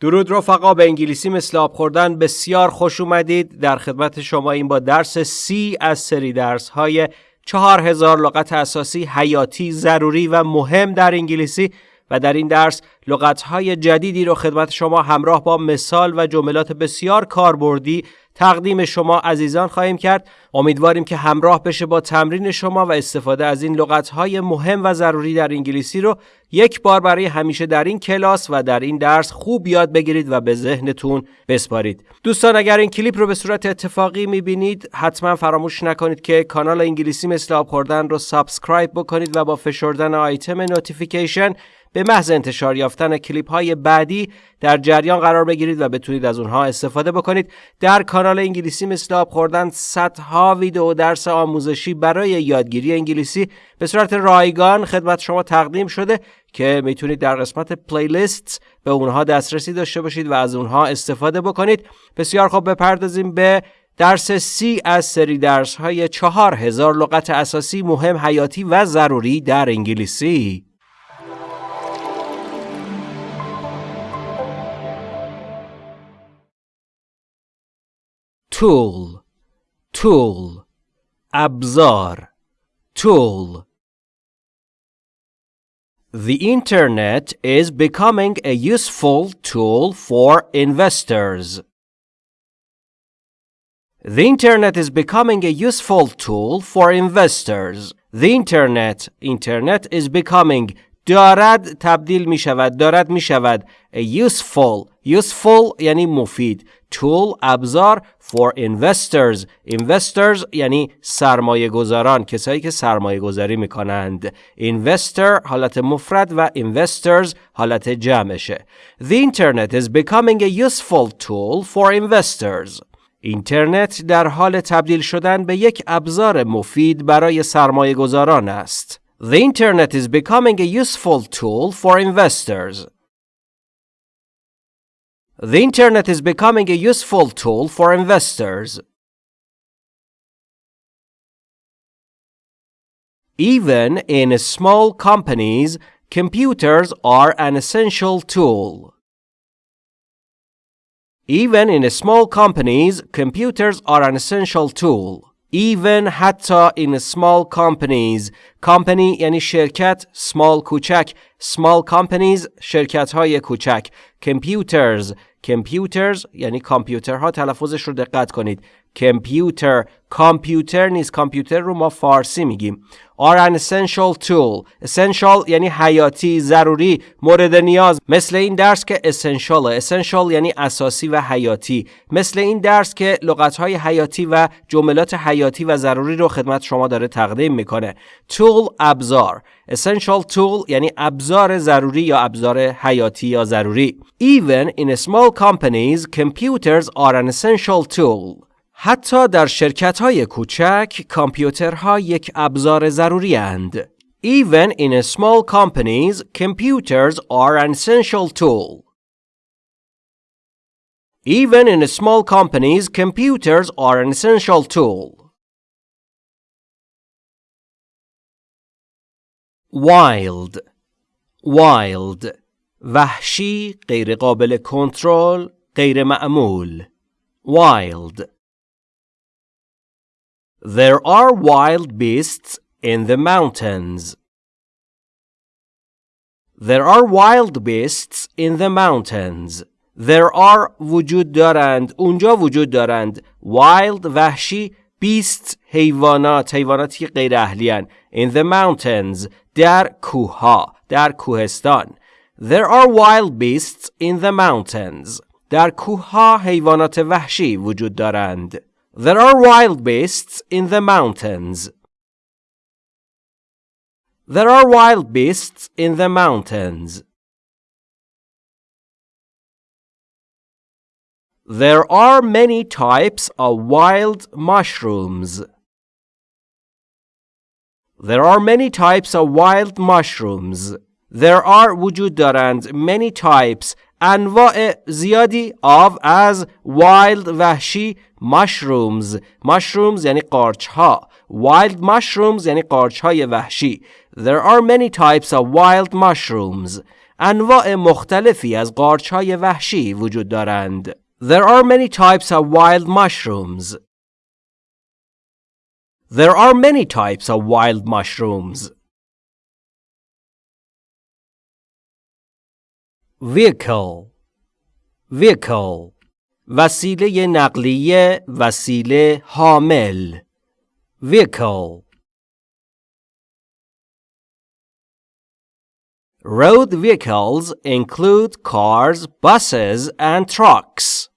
درود رفقا به انگلیسی مثل آب خوردن. بسیار خوش اومدید. در خدمت شما این با درس سی از سری درس های چهار هزار لغت اساسی حیاتی ضروری و مهم در انگلیسی. و در این درس لغت های جدیدی رو خدمت شما همراه با مثال و جملات بسیار کاربردی تقدیم شما عزیزان خواهیم کرد. امیدواریم که همراه بشه با تمرین شما و استفاده از این های مهم و ضروری در انگلیسی رو یک بار برای همیشه در این کلاس و در این درس خوب یاد بگیرید و به ذهنتون بسپارید. دوستان اگر این کلیپ رو به صورت اتفاقی می‌بینید حتما فراموش نکنید که کانال انگلیسی مثل آب خوردن رو سابسکرایب بکنید و با فشردن آیتم نوتیفیکیشن به محض انتشار یافتن کلیپ های بعدی در جریان قرار بگیرید و بتونید از اونها استفاده بکنید. در کانال انگلیسی مثل آب خوردن صدها ویدیو درس آموزشی برای یادگیری انگلیسی. به صورت رایگان خدمت شما تقدیم شده که می‌تونید در قسمت پلیلیست به اونها دسترسی داشته باشید و از اونها استفاده بکنید. بسیار خوب بپردازیم به درس سی از سری درس های چهار هزار لغت اساسی مهم حیاتی و ضروری در انگلیسی. tool tool ابزار tool The internet is becoming a useful tool for investors. The internet is becoming a useful tool for investors. The internet internet is becoming دارد تبدیل می شود دارد می شود useful useful یعنی مفید. Tool ابزار. For investors. Investors یعنی سرمایه گذاران کسایی که سرمایه گذاری می کنند investor حالت مفرد و investors حالت جمعشه. The internet is becoming a useful tool for investors. اینترنت در حال تبدیل شدن به یک ابزار مفید برای سرمایه گذاران است. The internet is becoming a useful tool for investors. The internet is becoming a useful tool for investors. Even in small companies, computers are an essential tool. Even in small companies, computers are an essential tool. Even حتی in small companies company یعنی شرکت small کوچک small companies شرکت های کوچک computers computers یعنی کامپیوترها تلفظش رو دقت کنید کامپیوتر کامپیوتر نیست. کامپیوتر رو ما فارسی میگیم. are an essential tool. essential یعنی حیاتی ضروری مورد نیاز. مثل این درس که essential. essential یعنی اساسی و حیاتی. مثل این درس که لغت های حیاتی و جملات حیاتی و ضروری رو خدمت شما داره تقدیم می‌کنه. tool ابزار. essential tool یعنی ابزار ضروری یا ابزار حیاتی یا ضروری. Even in small companies computers are an essential tool. حتی در شرکت های کوچک کامپیوترها یک ابزار ضروری اند. Even in small companies, computers are an essential tool. Even in small companies, computers are an essential tool. Wild Wild وحشی غیر قابل کنترل غیر معمول Wild There are wild beasts in the mountains. There are wild beasts in the mountains. There are وجود دارند اونجا وجود دارند wild وحشی beasts حیوانات حیواناتی غیر اهلیان in the mountains در کوها در کوهستان There are wild beasts in the mountains در کوها حیوانات وحشی وجود دارند There are wild beasts in the mountains. There are wild beasts in the mountains. There are many types of wild mushrooms. There are many types of wild mushrooms. There are وجود دارند many types انواع زیادی of از wild وحشی mushrooms mushrooms یعنی قارچ ها wild mushrooms یعنی قارچ های وحشی there are many types of wild mushrooms انواع مختلفی از قارچ های وحشی وجود دارند. There are many types of wild mushrooms. There are many types of wild mushrooms. Vehicle Vehicle وسیله نقلیه وسیله حامل Vehicle Road vehicles include cars, buses, and trucks.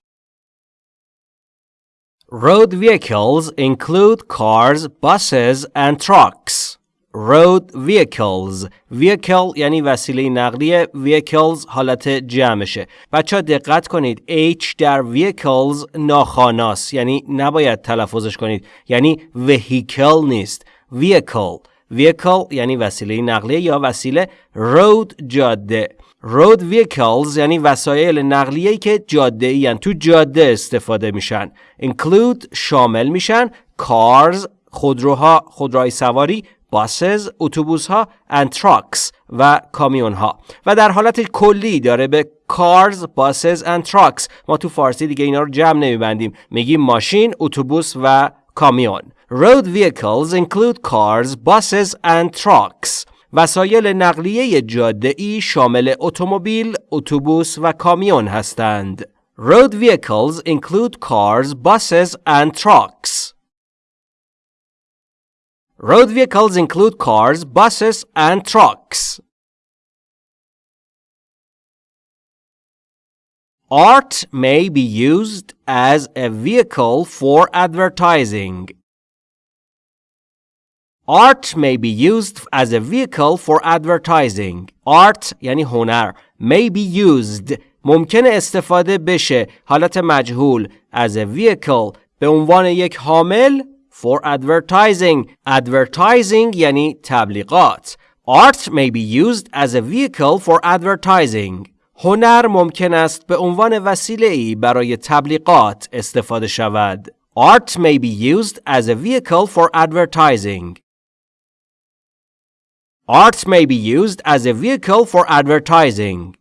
Road vehicles include cars, buses, and trucks. Road vehicles. Vehicle یعنی وسیله نقلیه vehicles حالت جمعشه. بچه دقت کنید. H در vehicles ناخاناست. یعنی نباید تلفظش کنید. یعنی vehicle نیست. Vehicle. Vehicle یعنی وسیله نقلیه یا وسیله road جاده. Road vehicles یعنی وسایل نقلیه که جاده یعنی تو جاده استفاده میشن. Include شامل میشن. Cars خودروها خودروهای سواری buses اتوبوس ها trucks و کامیون ها و در حالت کلی داره به cars, buses and trucks ما تو فارسی دیگه اینا رو جمع نمیبندیم میگیم ماشین اتوبوس و کامیون Road vehicles include cars, buses and trucks. وسایل نقلیه جاده ای شامل اتومبیل، اتوبوس و کامیون هستند. Road vehicles include cars, buses and trucks. Road vehicles include cars, buses and trucks. Art may be used as a vehicle for advertising. Art may be used as a vehicle for advertising. Art یعنی هنر. May be used. ممکنه استفاده بشه حالت مجهول as a vehicle به عنوان یک حامل for advertising. Advertising یعنی تبلیغات. Art may be used as a vehicle for advertising. هنر ممکن است به عنوان وسیله ای برای تبلیغات استفاده شود. Art may be used as a vehicle for advertising. Art may be used as a vehicle for advertising.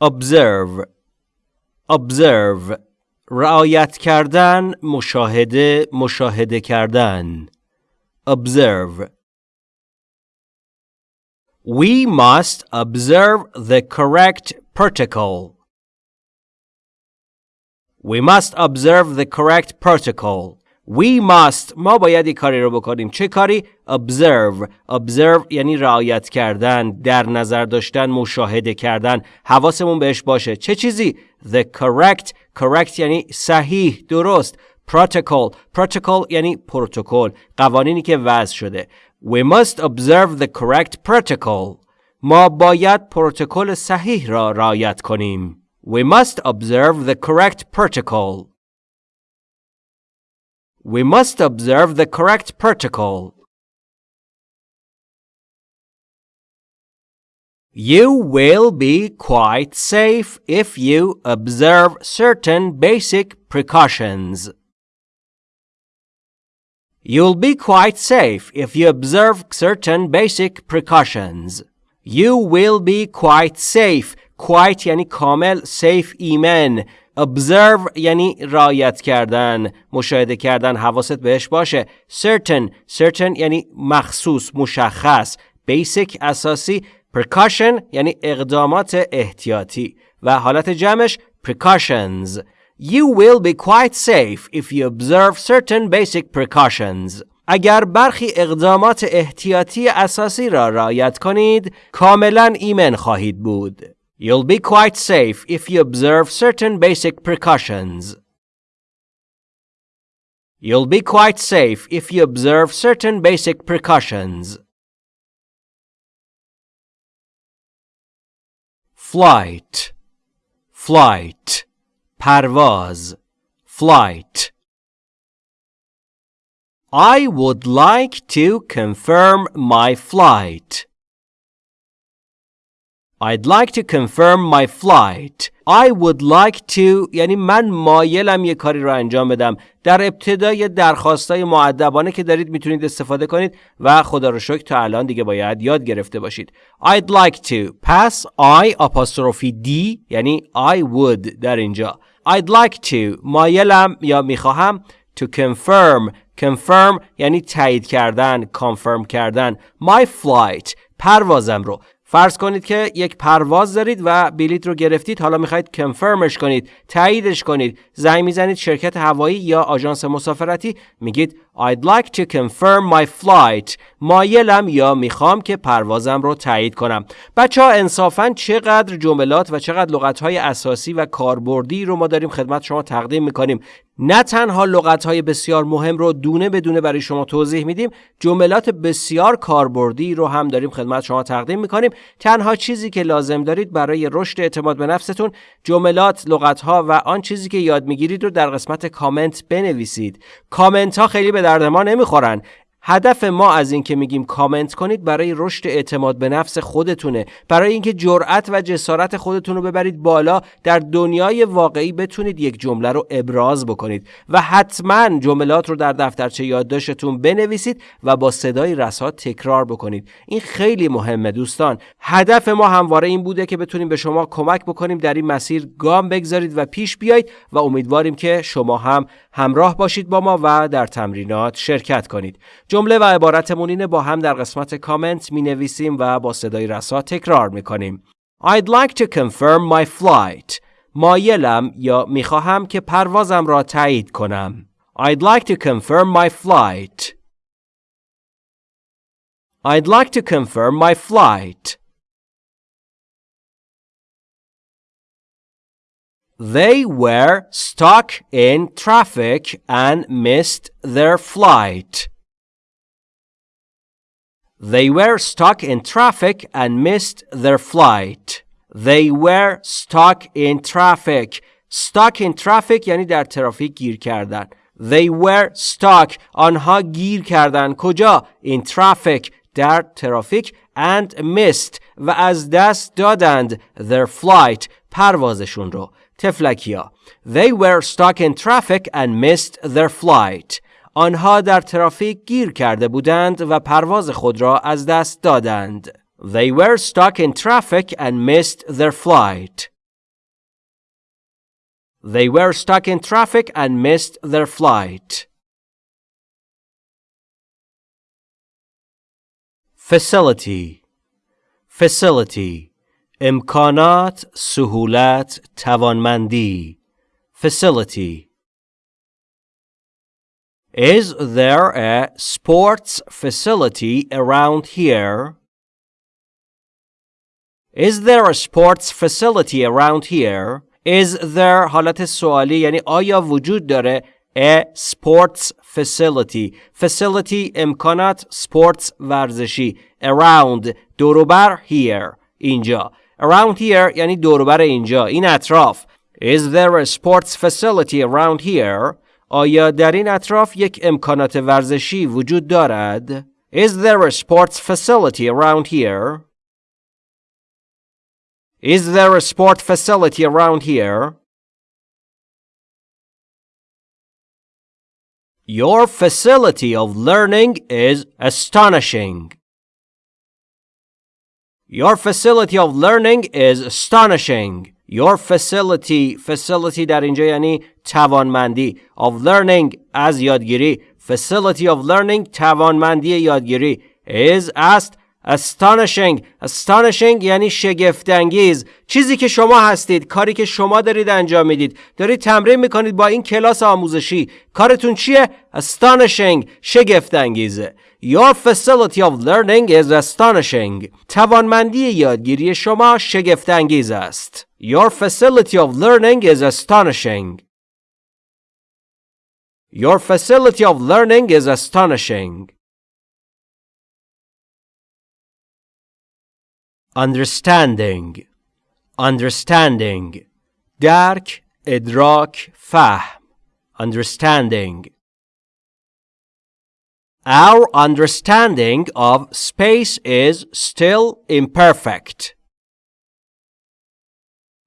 Observe Observe رعایت کردن مشاهده مشاهده کردن Observe We must observe the correct protocol. We must observe the correct protocol. We must ما باید یک کاری رو بکنیم. چه کاری? Observe. Observe یعنی رعایت کردن در نظر داشتن مشاهده کردن. حواسمون بهش باشه. چه چیزی؟ The correct. Correct یعنی صحیح درست. Protocol. Protocol یعنی پروتکل. قوانینی که وضع شده. We must observe the correct protocol. ما باید پروتکل صحیح را رعایت کنیم. We must observe the correct protocol. We must observe the correct protocol. You will be quite safe if you observe certain basic precautions. You'll be quite safe if you observe certain basic precautions. You will be quite safe. Quite yani kamel safe iman. Observe یعنی رایت کردن مشاهده کردن حواست بهش باشه certain certain یعنی مخصوص مشخص basic اساسی precaution یعنی اقدامات احتیاطی و حالت جمعش precautions You will be quite safe if you observe certain basic precautions. اگر برخی اقدامات احتیاطی اساسی را رعایت کنید، کاملا ایمن خواهید بود. You'll be quite safe if you observe certain basic precautions. You'll be quite safe if you observe certain basic precautions. Flight, flight, parvaz, flight. I would like to confirm my flight. I'd like to confirm my flight. I would like to یعنی من مایلم یه کاری رو انجام بدم. در ابتدای درخواستای معدبانه که دارید می‌تونید استفاده کنید و خدا رو شکر تا الان دیگه باید یاد گرفته باشید. I'd like to پس I apostrophe D یعنی I would در اینجا. I'd like to مایلم یا می‌خواهم to confirm confirm یعنی تایید کردن confirm کردن my flight پروازم رو فرض کنید که یک پرواز دارید و بلیت رو گرفتید حالا می‌خواید کنفرمش کنید تاییدش کنید زنگ می‌زنید شرکت هوایی یا آژانس مسافرتی میگید I'd like to confirm my flight. مایلم یا می‌خوام که پروازم رو تایید کنم. بچه ها انصافا چقدر جملات و چقدر لغت های اساسی و کاربردی رو ما داریم خدمت شما تقدیم می‌کنیم. نه تنها لغت های بسیار مهم رو دونه بدونه برای شما توضیح میدیم جملات بسیار کاربردی رو هم داریم خدمت شما تقدیم می‌کنیم. تنها چیزی که لازم دارید برای رشد اعتماد به نفستون جملات لغت ها و آن چیزی که یاد می‌گیرید رو در قسمت کامنت بنویسید. کامنت ها خیلی به درد ما نمی‌خورن. هدف ما از اینکه میگیم کامنت کنید برای رشد اعتماد به نفس خودتونه. برای اینکه جرأت و جسارت خودتون رو ببرید بالا در دنیای واقعی بتونید یک جمله رو ابراز بکنید و حتما جملات رو در دفترچه یادداشتتون بنویسید و با صدای رسا تکرار بکنید. این خیلی مهمه دوستان. هدف ما همواره این بوده که بتونیم به شما کمک بکنیم در این مسیر گام بگذارید و پیش بیایید و امیدواریم که شما هم همراه باشید با ما و در تمرینات شرکت کنید. جمله و عبارتمون اینه با هم در قسمت کامنت می نویسیم و با صدای رسا تکرار می کنیم. I'd like to confirm my flight. مایلم یا می خواهم که پروازم را تایید کنم. I'd like to confirm my flight. I'd like to confirm my flight. They were stuck in traffic and missed their flight. They were stuck in traffic and missed their flight. They were stuck in traffic. Stuck in traffic یعنی در ترافیک گیر کردن. They were stuck. آنها گیر کردن. کجا؟ In traffic. در ترافیک and missed و از دست دادند their flight پروازشون رو. تفلکیا. They were stuck in traffic and missed their flight. آنها در ترافیک گیر کرده بودند و پرواز خود را از دست دادند. They were stuck in traffic and missed their flight. They were stuck in traffic and missed their flight. Facility Facility امکانات سهولت توانمندی Facility Is there a sports facility around here? Is there a sports facility around here? Is there حالت سوالی یعنی آیا وجود داره a sports facility facility امکانات sports ورزشی around دوروبر here اینجا around here یعنی دوروبر اینجا این اطراف Is there a sports facility around here? آیا در این اطراف یک امکانات ورزشی وجود دارد؟ Is there a sports facility around here? Is there a sport facility around here? Your facility of learning is astonishing. Your facility of learning is astonishing. Your facility facility در اینجا یعنی توانمندی of learning از یادگیری facility of learning توانمندی یادگیری is است astonishing astonishing یعنی شگفتانگیز چیزی که شما هستید کاری که شما دارید انجام می‌دید دارید تمرین می‌کنید با این کلاس آموزشی کارتون چیه astonishing شگفتانگیزه Your facility of learning is astonishing توانمندی یادگیری شما شگفتانگیز است Your facility of learning is astonishing Your facility of learning is astonishing understanding understanding درک ادراک فهم understanding Our understanding of space is still imperfect.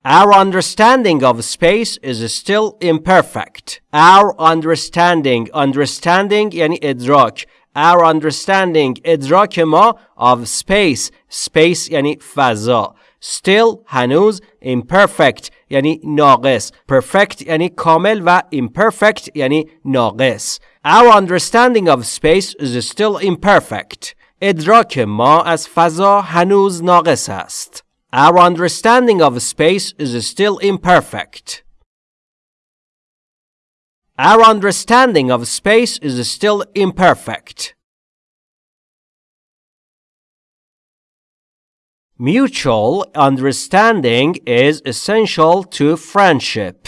Our understanding of space is still imperfect. Our understanding understanding یعنی ادراک Our understanding ادراک ما of space space یعنی فضا Still هنوز imperfect یعنی ناقص perfect یعنی کامل و imperfect یعنی ناقص Our understanding of space is still imperfect ادراک ما از فضا هنوز ناقص است Our understanding of space is still imperfect. Our understanding of space is still imperfect. Mutual understanding is essential to friendship.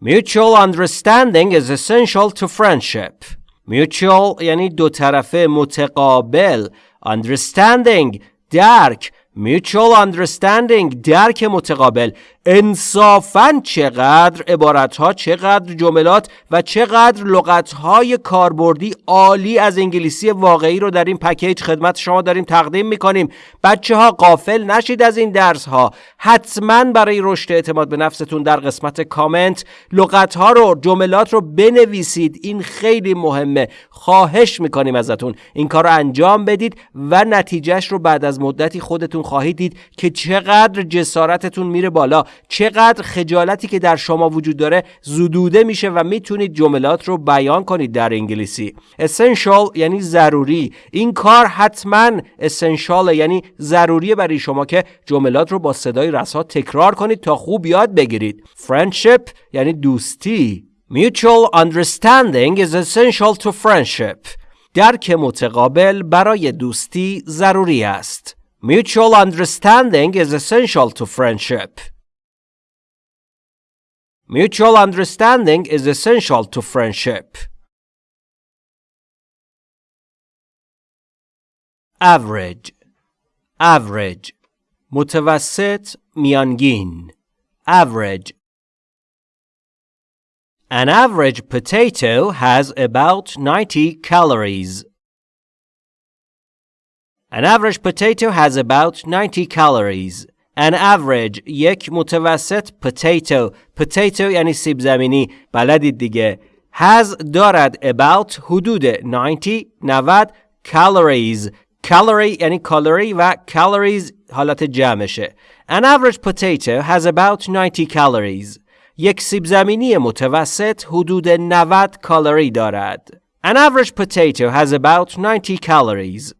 Mutual understanding is essential to friendship. Mutual یعنی دو طرفه متقابل understanding درک mutual understanding درک متقابل. انصافا چقدر عبارت ها چقدر جملات و چقدر لغت های کاربردی عالی از انگلیسی واقعی رو در این پکیج خدمت شما داریم تقدیم می‌کنیم. بچه ها قافل نشید از این درس ها حتما برای رشد اعتماد به نفستون در قسمت کامنت لغت ها رو جملات رو بنویسید. این خیلی مهمه. خواهش می‌کنیم ازتون. این کار رو انجام بدید و نتیجهش رو بعد از مدتی خودتون خواهید دید که چقدر جسارتتون میره بالا چقدر خجالتی که در شما وجود داره زدوده میشه و می‌تونید جملات رو بیان کنید در انگلیسی. Essential یعنی ضروری. این کار حتما essential یعنی ضروریه برای شما که جملات رو با صدای رسا تکرار کنید تا خوب یاد بگیرید. Friendship یعنی دوستی. Mutual understanding is essential to friendship. درک متقابل برای دوستی ضروری است. Mutual understanding is essential to friendship. Mutual understanding is essential to friendship. Average average متوسط میانگین average An average potato has about 90 calories. An average potato has about 90 calories. An average یک متوسط potato potato یعنی سیب زمینی بلدید دیگه has دارد about حدود 90 90 calories calorie یعنی کالری و calories حالت جمعشه An average potato has about 90 calories یک سیب زمینی متوسط حدود 90 کالری دارد An average potato has about 90 calories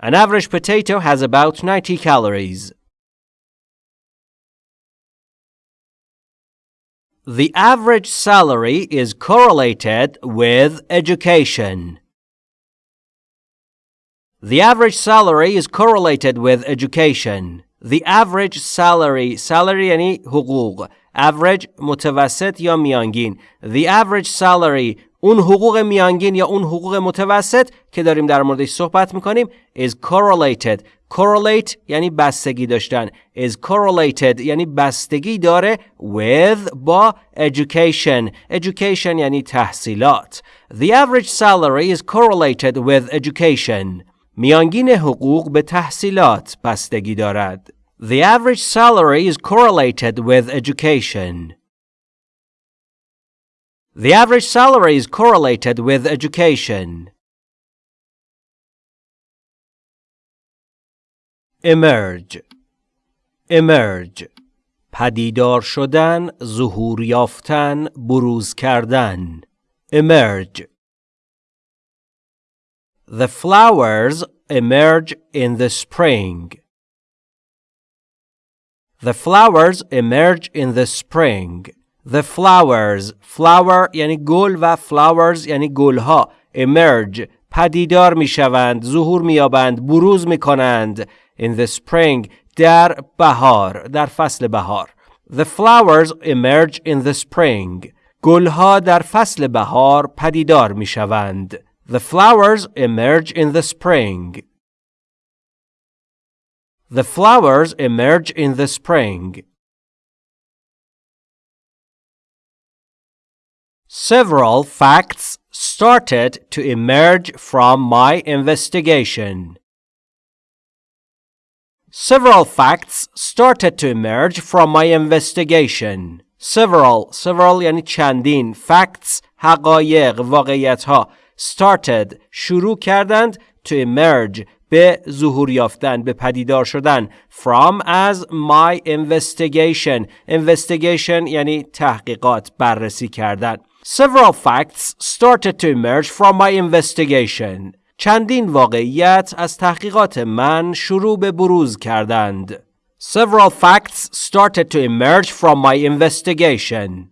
An average potato has about 90 calories. The average salary is correlated with education. The average salary is correlated with education. The average salary salary یعنی حقوق average متوسط یا میانگین The average salary اون حقوق میانگین یا اون حقوق متوسط که داریم در موردش صحبت می‌کنیم is correlated correlate یعنی بستگی داشتن is correlated یعنی بستگی داره with با education education یعنی تحصیلات The average salary is correlated with education میانگین حقوق به تحصیلات بستگی دارد The average salary is correlated with education The average salary is correlated with education. Emerge emerge پدیدار شدن ظهور یافتن بروز کردن emerge The flowers emerge in the spring. The flowers emerge in the spring. The flowers flower یعنی گل و flowers یعنی گلها emerge پدیدار می شوند ظهور می یابند بروز می کنند in the spring در بهار در فصل بهار The flowers emerge in the spring گلها در فصل بهار پدیدار می شوند The flowers emerge in the spring The flowers emerge in the spring Several facts started to emerge from my investigation. Several facts started to emerge from my investigation. Several, several یعنی چندین facts حقایق واقعیت ها started شروع کردند to emerge به ظهور یافتن به پدیدار شدن from as my investigation investigation یعنی تحقیقات بررسی کردن several facts started to emerge from my investigation چندین واقعیت از تحقیقات من شروع به بروز کردند several facts started to emerge from my investigation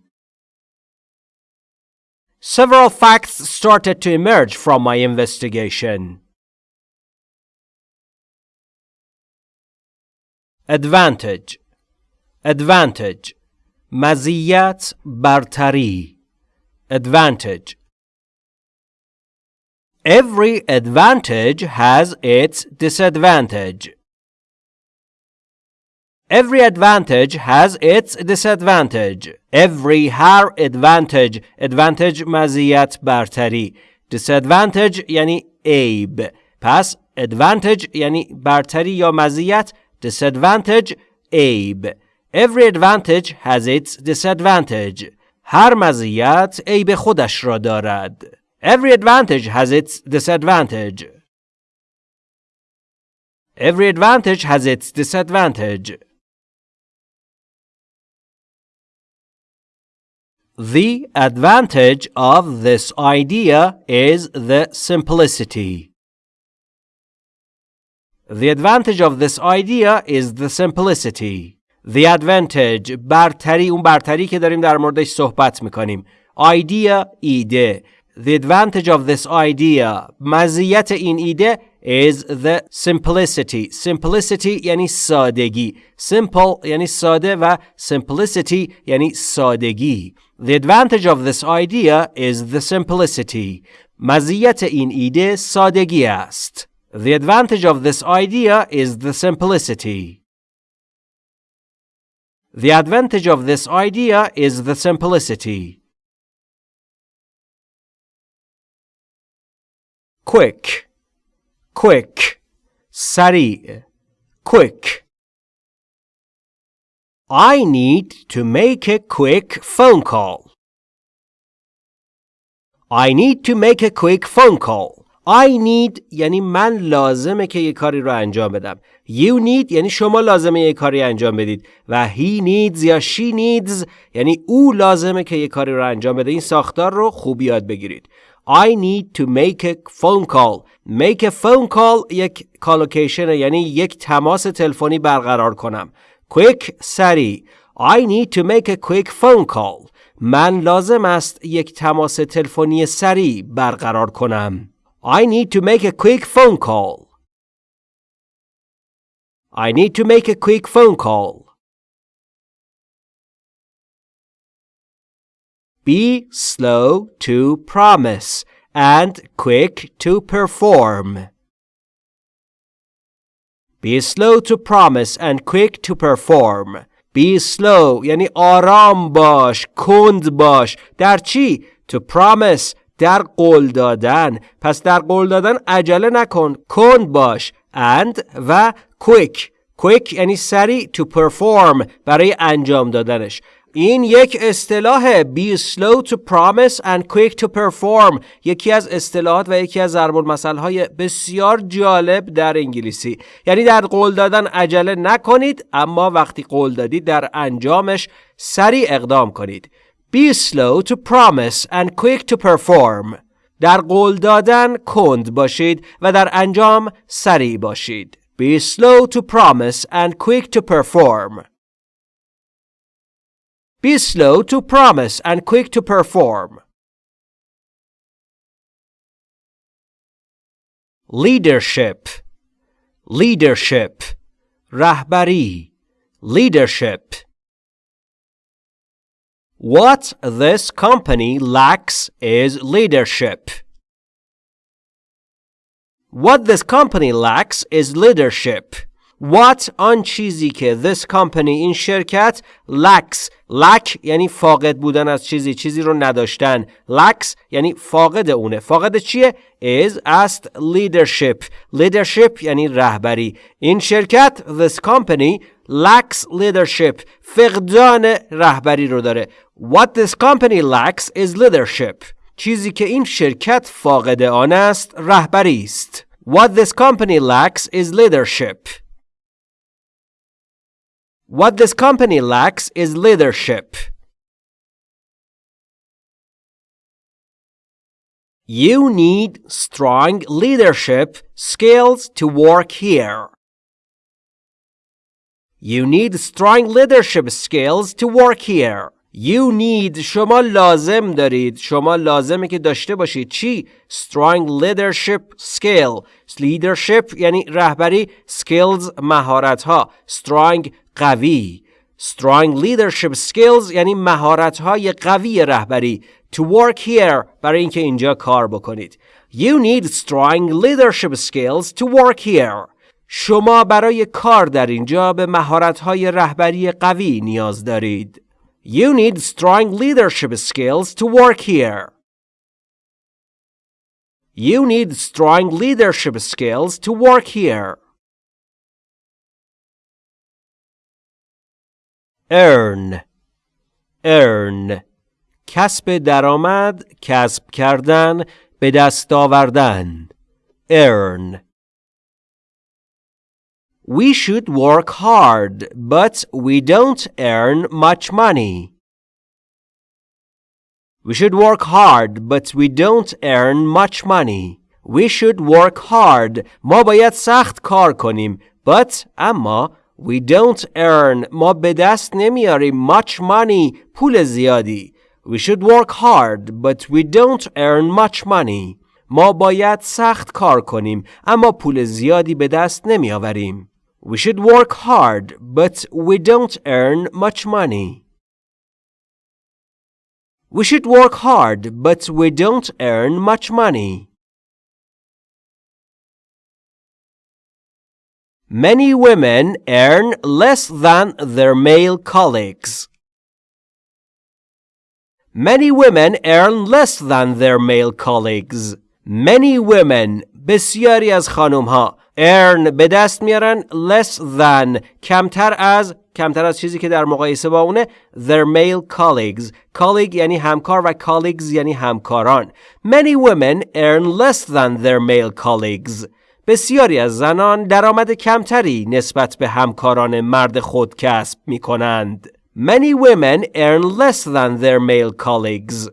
several facts started to emerge from my investigation advantage advantage مزیت برتری advantage Every advantage has its disadvantage. Every advantage has its disadvantage. Every هر advantage advantage مزیت برتری disadvantage یعنی عیب پس advantage یعنی برتری یا مزیت disadvantage عیب Every advantage has its disadvantage هر مزیت عیب خودش را دارد Every advantage has its disadvantage Every advantage has its disadvantage The advantage of this idea is the simplicity. The advantage of this idea is the simplicity. The advantage برتری اون برتری که داریم در موردش صحبت می‌کنیم. Idea ایده. The advantage of this idea مزیت این ایده is the simplicity. Simplicity یعنی سادگی. Simple یعنی ساده و simplicity یعنی سادگی. The advantage of this idea is the simplicity. مزیت این ایده سادگی است. The advantage of this idea is the simplicity. The advantage of this idea is the simplicity. Quick, quick, sari, quick. I need to make a quick phone call. I need to make a quick phone call. I need یعنی من لازمه که یه کاری رو انجام بدم. You need یعنی شما لازمه یه کاری انجام بدید و he needs یا she needs یعنی او لازمه که یه کاری رو انجام بده. این ساختار رو خوب یاد بگیرید. I need to make a phone call. Make a phone call یک کالوکیشن یعنی یک تماس تلفنی برقرار کنم. quick سری I need to make a quick phone call من لازم است یک تماس تلفنی سریع برقرار کنم I need to make a quick phone call I need to make a quick phone call Be slow to promise and quick to perform. Be slow to promise and quick to perform. Be slow یعنی آرام باش کند باش در چی؟ To promise در قول دادن. پس در قول دادن عجله نکن. کند باش. and و quick. quick یعنی سریع. to perform برای انجام دادنش. این یک اصطلاح be slow to promise and quick to perform. یکی از اصطلاحات و یکی از ضرب های بسیار جالب در انگلیسی. یعنی در قول دادن عجله نکنید اما وقتی قول دادید در انجامش سریع اقدام کنید. be slow to promise and quick to perform در قول دادن کند باشید و در انجام سریع باشید be slow to promise and quick to perform Be slow to promise and quick to perform. Leadership Leadership رهبری Leadership What this company lacks is leadership. What this company lacks is leadership. what آن چیزی که this company این شرکت lacks lack یعنی فاقد بودن از چیزی چیزی رو نداشتن lacks یعنی فاقد اونه فاقد چیه is است leadership leadership یعنی رهبری این شرکت this company lacks leadership فقدان رهبری رو داره what this company lacks is leadership چیزی که این شرکت فاقد آن است رهبری است what this company lacks is leadership what this company lacks is leadership You need strong leadership skills to work here. You need strong leadership skills to work here. You need شما لازم دارید شما لازمه که داشته باشید چی strong leadership skill leadership یعنی رهبری skills مهارت ها strong قوی strong leadership skills یعنی مهارت های قوی رهبری to work here برای اینکه اینجا کار بکنید you need strong leadership skills to work here شما برای کار در اینجا به مهارت های رهبری قوی نیاز دارید You need strong leadership skills to work here. You need strong leadership skills to work here. Earn Earn کسب درآمد کسب کردن به دست آوردن Earn We should work hard, but we don't earn much money. We should work hard, but we don't earn much money. We should work hard. ما باید سخت کار کنیم. But اما we don't earn. ما به دست نمیاریم much money. پول زیادی. We should work hard, but we don't earn much money. ما باید سخت کار کنیم اما پول زیادی به دست نمیآوریم. We should work hard, but we don't earn much money. We should work hard, but we don't earn much money. Many women earn less than their male colleagues. Many women earn less than their male colleagues. Many women بسیاری از خانم ها earn به دست میارن less than کمتر از کمتر از چیزی که در مقایسه با اونه their male colleagues colleague یعنی همکار و colleagues یعنی همکاران many women earn less than their male colleagues بسیاری از زنان درآمد کمتری نسبت به همکاران مرد خود کسب می کنند. Many women earn less than their male colleagues.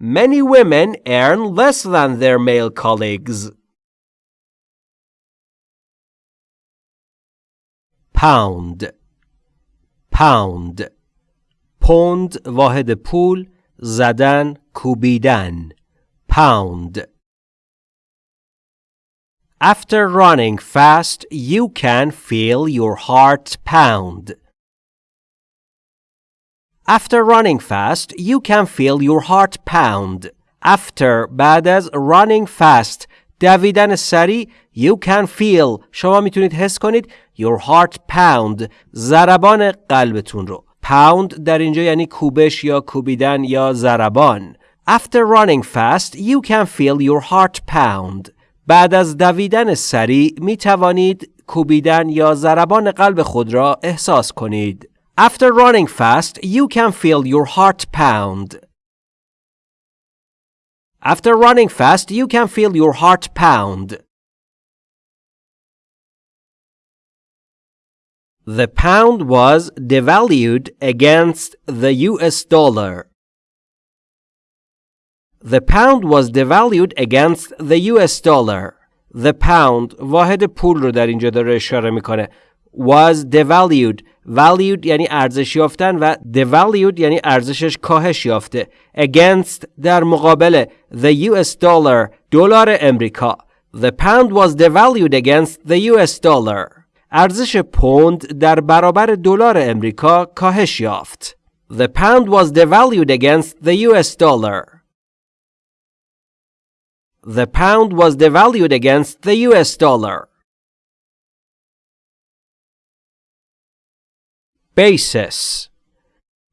Many women earn less than their male colleagues. pound pound پوند واحد پول زدن کوبیدن pound After running fast, you can feel your heart pound. After running fast, you can feel your heart pound. After بعد از running fast دویدن سریع. You can feel. شما می‌تونید حس کنید. Your heart pound. ضربان قلبتون رو. Pound در اینجا یعنی کوبش یا کوبیدن یا ضربان. After running fast you can feel your heart pound. بعد از دویدن سریع می توانید کوبیدن یا ضربان قلب خود را احساس کنید. After running fast you can feel your heart pound. After running fast, you can feel your heart pound. The pound was devalued against the US dollar. The pound was devalued against the US dollar. The pound واحد پول رو در اینجا داره اشاره میکنه. was devalued valued یعنی ارزش یافتن و devalued یعنی ارزشش کاهش یافته against در مقابل the US dollar دلار امریکا the pound was devalued against the US dollar ارزش پوند در برابر دلار امریکا کاهش یافت the pound was devalued against the US dollar the pound was devalued against the US dollar basis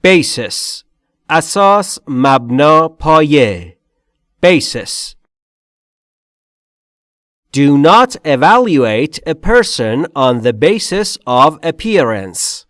basis اساس مبنا پایه basis Do not evaluate a person on the basis of appearance.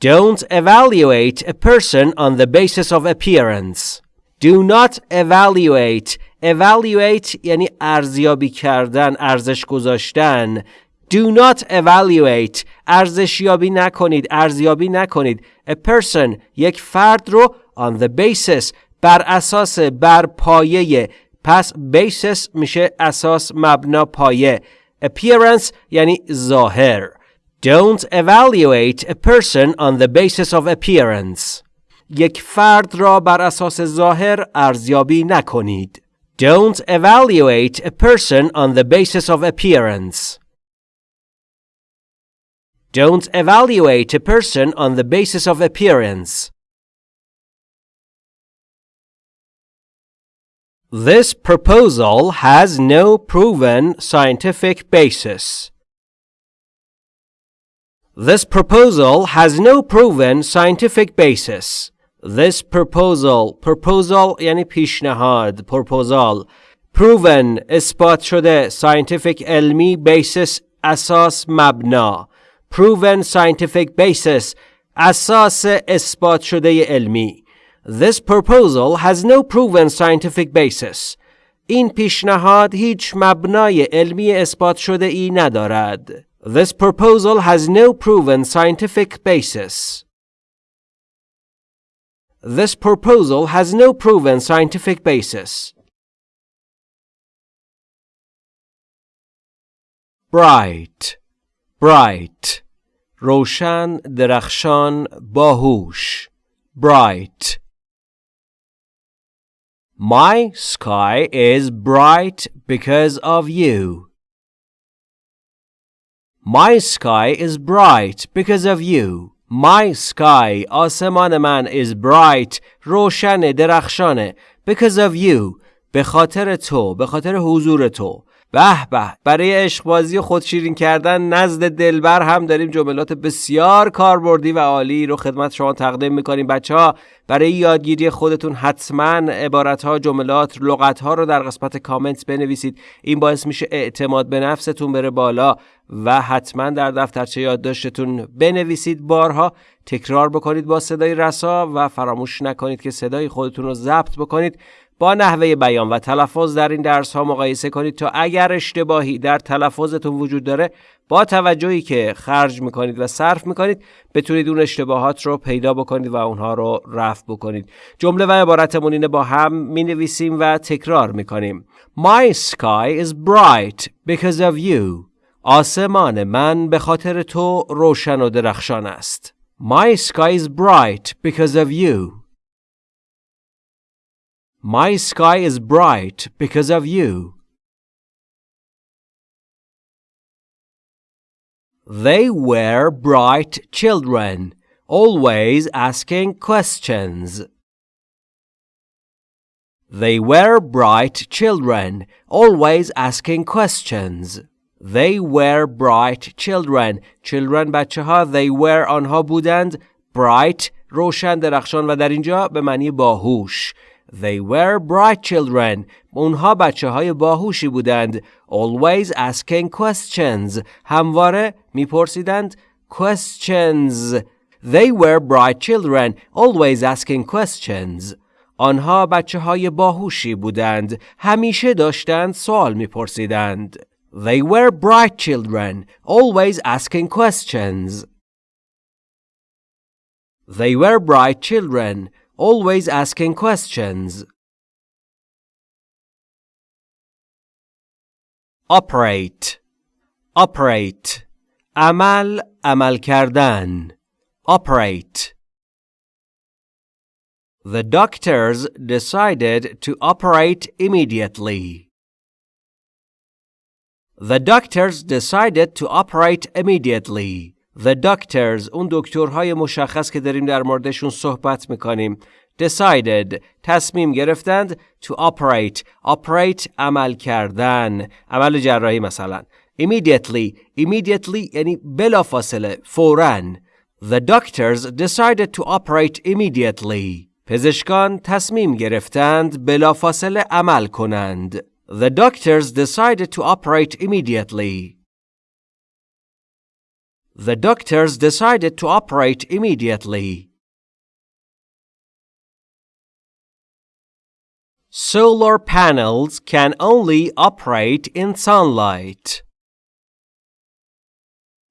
Don't evaluate a person on the basis of appearance. Do not evaluate. Evaluate یعنی ارزیابی کردن، ارزش گذاشتن. Do not evaluate. ارزشیابی نکنید، ارزیابی نکنید. A person یک فرد رو on the basis بر اساس بر پایه پس basis میشه اساس مبنا پایه appearance یعنی ظاهر Don't evaluate a person on the basis of appearance. یک فرد را بر اساس ظاهر ارزیابی نکنید. Don't evaluate a person on the basis of appearance. Don't evaluate a person on the basis of appearance. This proposal has no proven scientific basis. This proposal has no proven scientific basis. This proposal proposal یعنی پیشنهاد proposal proven اثبات شده scientific علمی basis اساس مبنا proven scientific basis اساس اثبات شده علمی This proposal has no proven scientific basis. این پیشنهاد هیچ مبنای علمی اثبات شده ای ندارد. This proposal has no proven scientific basis. This proposal has no proven scientific basis. Bright, bright, روشن، درخشان، باهوش. Bright. My sky is bright because of you. My sky is bright because of you. My sky آسمان من is bright روشن درخشانه because of you به خاطر تو به خاطر حضور تو به به. برای عشق بازی و خودشیرین کردن نزد دلبر هم داریم جملات بسیار کاربردی و عالی رو خدمت شما تقدیم می‌کنیم. بچه ها برای یادگیری خودتون حتما عبارت ها جملات لغت ها رو در قسمت کامنت بنویسید. این باعث میشه اعتماد به نفستون بره بالا و حتما در دفترچه یادداشتتون بنویسید. بارها تکرار بکنید با صدای رسا و فراموش نکنید که صدای خودتون رو ضبط بکنید. با نحوه بیان و تلفظ در این درس ها مقایسه کنید تا اگر اشتباهی در تلفظتون وجود داره با توجهی که خرج می‌کنید و صرف می‌کنید بتونید اون اشتباهات رو پیدا بکنید و اونها رو رفع بکنید. جمله و عبارتمون اینه با هم می نویسیم و تکرار می‌کنیم. My sky is bright because of you. آسمان من به خاطر تو روشن و درخشان است. My sky is bright because of you. My sky is bright because of you. They were bright children, always asking questions. They were bright children, always asking questions. They were bright children. Children بچه ها they were آنها بودند bright روشن درخشان و در اینجا به معنی باهوش They were bright children. اونها بچه های باهوشی بودند. Always asking questions. همواره میپرسیدند questions. They were bright children. Always asking questions. آنها بچه های باهوشی بودند. همیشه داشتند سوال میپرسیدند. They were bright children. Always asking questions. They were bright children always asking questions. Operate Operate عمل عمل کردن Operate The doctors decided to operate immediately. The doctors decided to operate immediately. The doctors اون دکترهای مشخص که داریم در موردشون صحبت می‌کنیم decided تصمیم گرفتند to operate operate عمل کردن عمل جراحی مثلا immediately immediately یعنی بلافاصله فوراً The doctors decided to operate immediately. پزشکان تصمیم گرفتند بلافاصله عمل کنند. The doctors decided to operate immediately. The doctors decided to operate immediately. Solar panels can only operate in sunlight.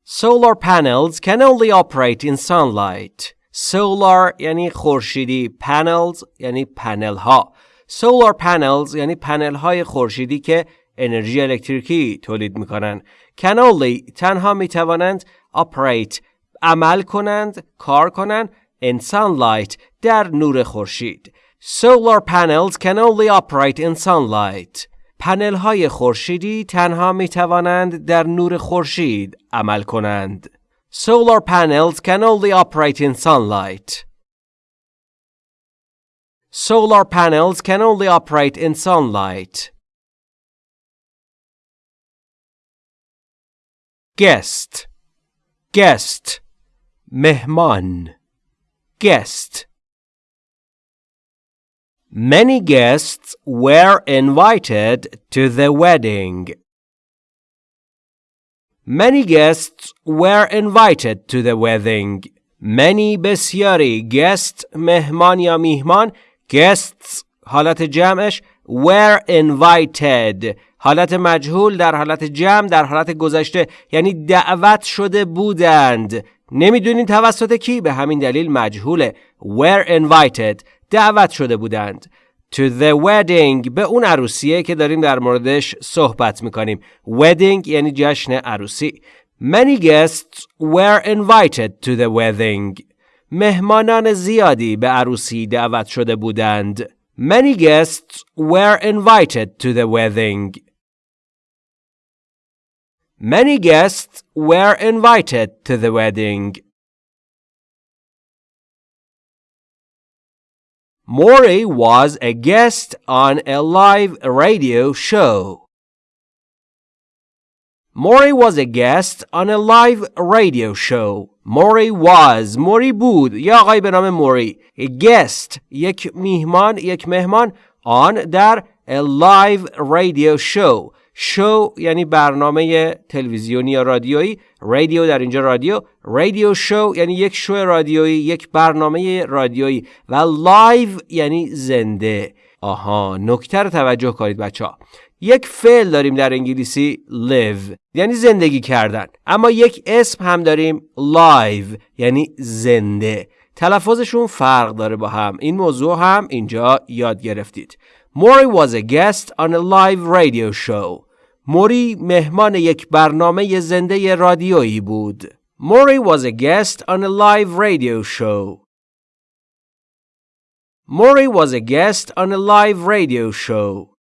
Solar panels can only operate in sunlight. Solar یعنی خورشیدی panels یعنی پنل ها Solar panels یعنی پنل های خورشیدی که انرژی الکتریکی تولید میکنن can only تنها می توانند operate عمل کنند کار کنند in sunlight در نور خورشید Solar panels can only operate in sunlight پنل های خورشیدی تنها می توانند در نور خورشید عمل کنند. Solar panels can only operate in sunlight. Solar panels can only operate in sunlight. Guest Guest مهمان Guest Many guests were invited to the wedding. Many guests were invited to the wedding. Many بسیاری guest مهمان یا میهمان guests حالت جمعش were invited حالت مجهول در حالت جمع در حالت گذشته یعنی دعوت شده بودند. نمی‌دونین توسط کی؟ به همین دلیل مجهوله were invited. دعوت شده بودند. To the wedding. به اون عروسیه که داریم در موردش صحبت می‌کنیم. Wedding یعنی جشن عروسی. Many guests were invited to the wedding. مهمانان زیادی به عروسی دعوت شده بودند. Many guests were invited to the wedding. many guests were invited to the wedding Maury was a guest on a live radio show. Maury was a guest on a live radio show. Maury was موری بود یا آقای به نام موری guest یک میهمان یک مهمان آن در a live radio show شو یعنی برنامه تلویزیونی یا رادیویی. رادیو در اینجا رادیو. رادیو شو یعنی یک شو رادیویی یک برنامه رادیویی. و لایو یعنی زنده. آها نکته رو توجه کنید بچه ها یک فعل داریم در انگلیسی live یعنی زندگی کردن. اما یک اسم هم داریم live یعنی زنده. تلفظشون فرق داره با هم. این موضوع هم اینجا یاد گرفتید. Maury was a guest on a live radio show. موری مهمان یک برنامه زنده رادیویی بود. موری was a guest on a live radio show. Maury was a guest on a live radio show.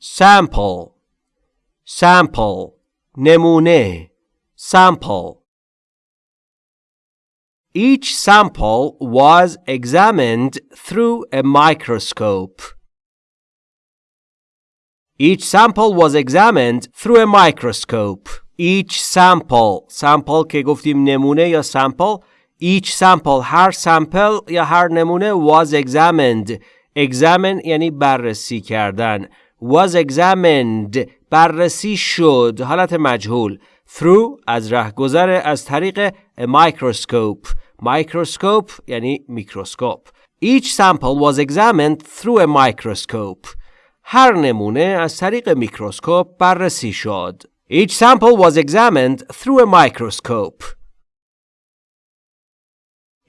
Sample Sample نمونه Sample each sample was examined through a microscope. Each sample was examined through a microscope. Each sample sample که گفتیم نمونه یا sample each sample هر sample یا هر نمونه was examined examine یعنی بررسی کردن was examined بررسی شد حالت مجهول through از رهگذر از طریق a microscope microscope یعنی میکروسکوپ each sample was examined through a microscope هر نمونه از طریق میکروسکوپ بررسی شد each sample was examined through a microscope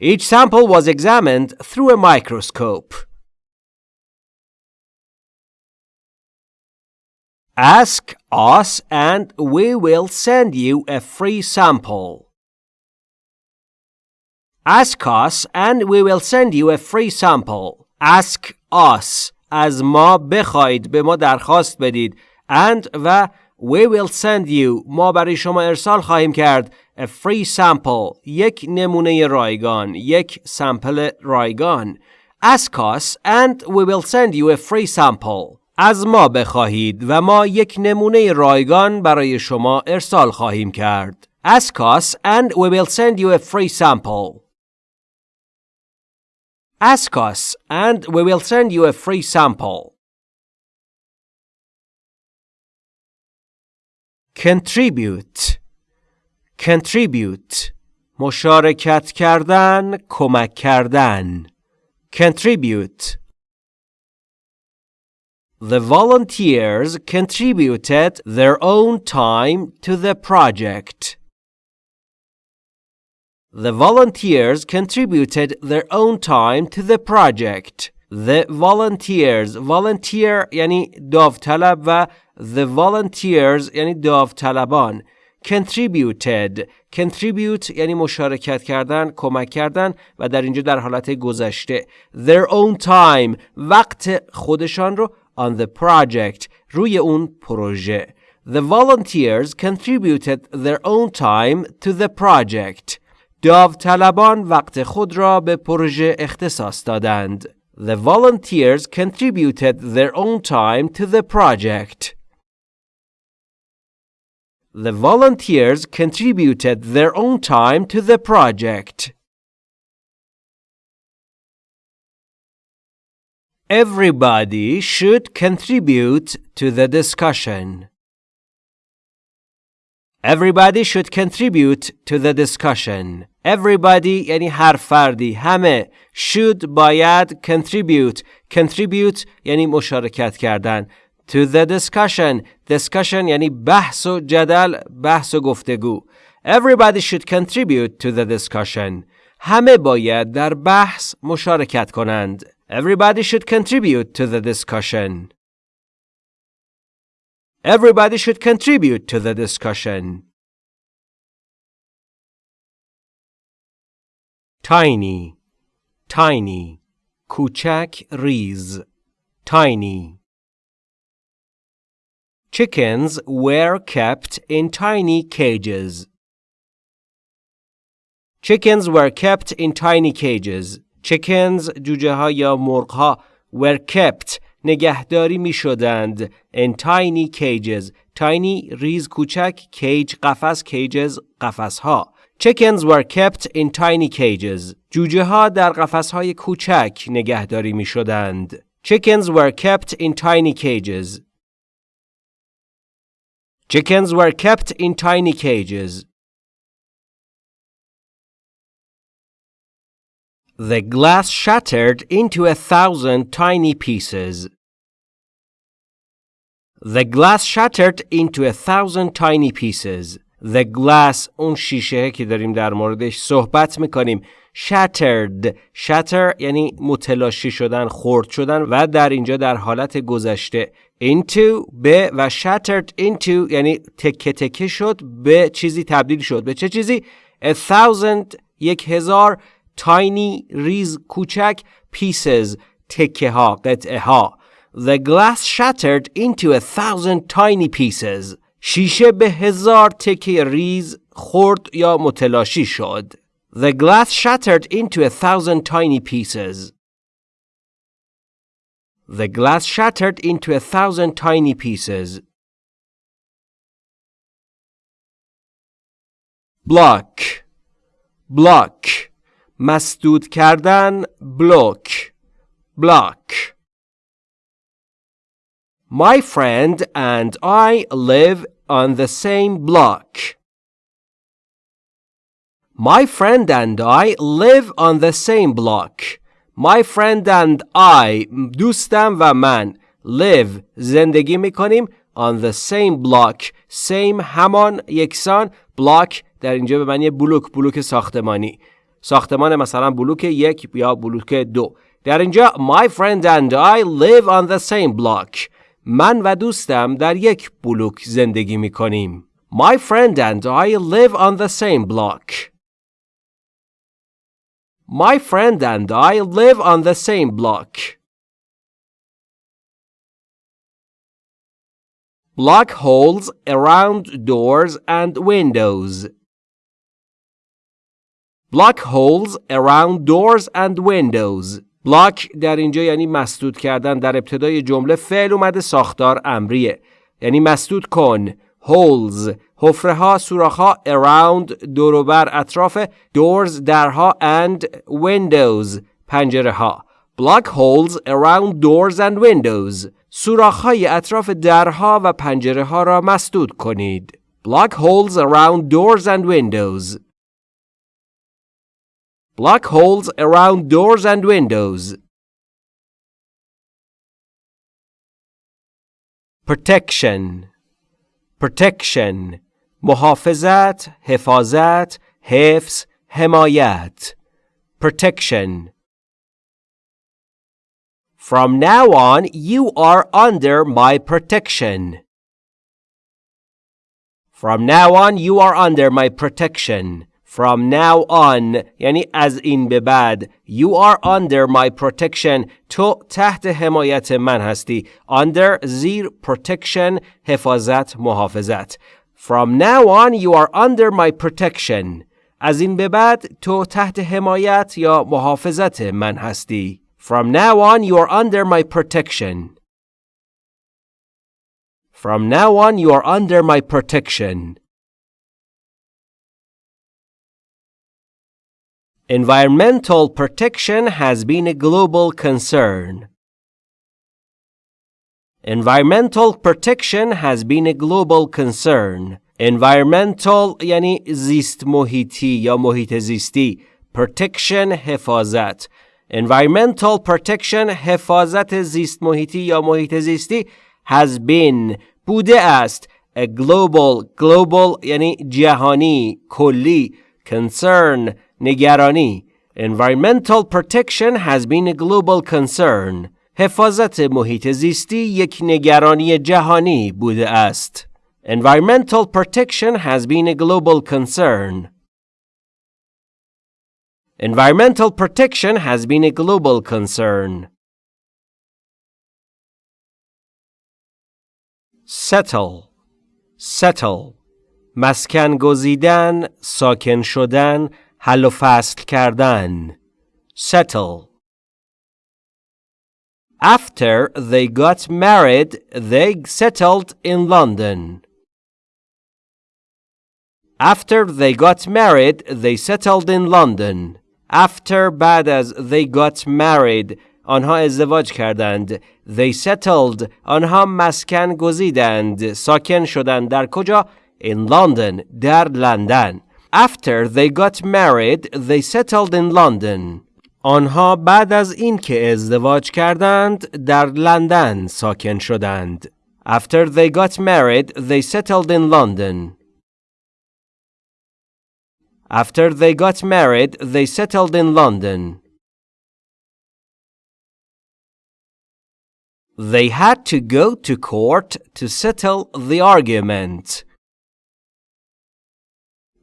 each sample was examined through a microscope Ask us and we will send you a free sample. Ask us and we will send you a free sample. Ask us از ما بخواید به ما درخواست بدید. And و we will send you. ما برای شما ارسال خواهیم کرد. A free sample. یک نمونه رایگان. یک سمپل رایگان. Ask us and we will send you a free sample. از ما بخواهید و ما یک نمونه رایگان برای شما ارسال خواهیم کرد. Ask us and we will send you a free sample. Ask us and we will send you a free sample. Contribute Contribute مشارکت کردن کمک کردن Contribute The volunteers contributed their own time to the project. The volunteers contributed their own time to the project. The volunteers volunteer یعنی داوطلب و the volunteers یعنی داوطلبان contributed contribute یعنی مشارکت کردن کمک کردن و در اینجا در حالت گذشته their own time وقت خودشان رو on the project روی اون پروژه The volunteers contributed their own time to the project. داوطلبان وقت خود را به پروژه اختصاص دادند. The volunteers contributed their own time to the project. The volunteers contributed their own time to the project. Everybody should contribute to the discussion. Everybody should contribute to the discussion. Everybody یعنی هر فردی همه should باید contribute contribute یعنی مشارکت کردن to the discussion discussion یعنی بحث و جدل بحث و گفتگو Everybody should contribute to the discussion همه باید در بحث مشارکت کنند Everybody should contribute to the discussion. Everybody should contribute to the discussion. Tiny, tiny, کوچک ریز, tiny. Chickens were kept in tiny cages. Chickens were kept in tiny cages. chickens جوجه ها یا مرغ ها were kept نگهداری می شدند in tiny cages tiny ریز کوچک cage قفس cages قفس ها chickens were kept in tiny cages جوجه ها در قفس های کوچک نگهداری می شدند chickens were kept in tiny cages chickens were kept in tiny cages The glass shattered into a thousand tiny pieces. The glass shattered into a thousand tiny pieces. The glass اون شیشه که داریم در موردش صحبت می‌کنیم shattered shatter یعنی متلاشی شدن خرد شدن و در اینجا در حالت گذشته into به و shattered into یعنی تکه تکه شد به چیزی تبدیل شد به چه چیزی a thousand یک هزار tiny ریز کوچک pieces تکه ها قطعه ها The glass shattered into a thousand tiny pieces شیشه به هزار تکه ریز خورد یا متلاشی شد The glass shattered into a thousand tiny pieces The glass shattered into a thousand tiny pieces. Block. Block. مسدود کردن بلوک block My friend and I live on the same block. My friend and I live on the same block. My friend and I دوستم و من live زندگی می کنیم on the same block same همان یکسان block در اینجا به معنی بلوک بلوک ساختمانی ساختمان مثلا بلوک یک یا بلوک دو در اینجا My friend and I live on the same block من و دوستم در یک بلوک زندگی می کنیم My friend and I live on the same block My friend and I live on the same block Block holes around doors and windows block holes around doors and windows. بلاک در اینجا یعنی مسدود کردن در ابتدای جمله فعل اومده ساختار امریه. یعنی مسدود کن. Holes. حفره ها سوراخ ها around دوروبر اطراف doors درها and windows پنجره ها block holes around doors and windows. سوراخ های اطراف درها و پنجره ها را مسدود کنید. Block holes around doors and windows. block holes around doors and windows protection protection محافظت حفاظت حفظ حمایت protection From now on you are under my protection From now on you are under my protection From now on یعنی از این به بعد You are under my protection تو تحت حمایت من هستی Under زیر protection حفاظت محافظت From now on you are under my protection از این به بعد تو تحت حمایت یا محافظت من هستی From now on you are under my protection From now on you are under my protection Environmental protection has been a global concern. Environmental protection has been a global concern. Environmental یعنی زیست محیطی یا محیط زیستی. Protection حفاظت. Environmental protection حفاظت زیست محیطی یا محیط زیستی has been بوده است. A global global یعنی جهانی کلی concern نگرانی Environmental protection has been a global concern. حفاظت محیط زیستی یک نگرانی جهانی بوده است. Environmental protection has been a global concern. Environmental protection has been a global concern. Settle Settle مسکن گزیدن، ساکن شدن، حل و فصل کردن settle After they got married, they settled in London. After they got married, they settled in London. After بعد از they got married آنها ازدواج کردند. They settled آنها مسکن گزیدند. ساکن شدند در کجا؟ In London در لندن. After they got married, they settled in London. آنها بعد از اینکه ازدواج کردند در لندن ساکن شدند. After they got married, they settled in London. After they got married, they settled in London. They had to go to court to settle the argument.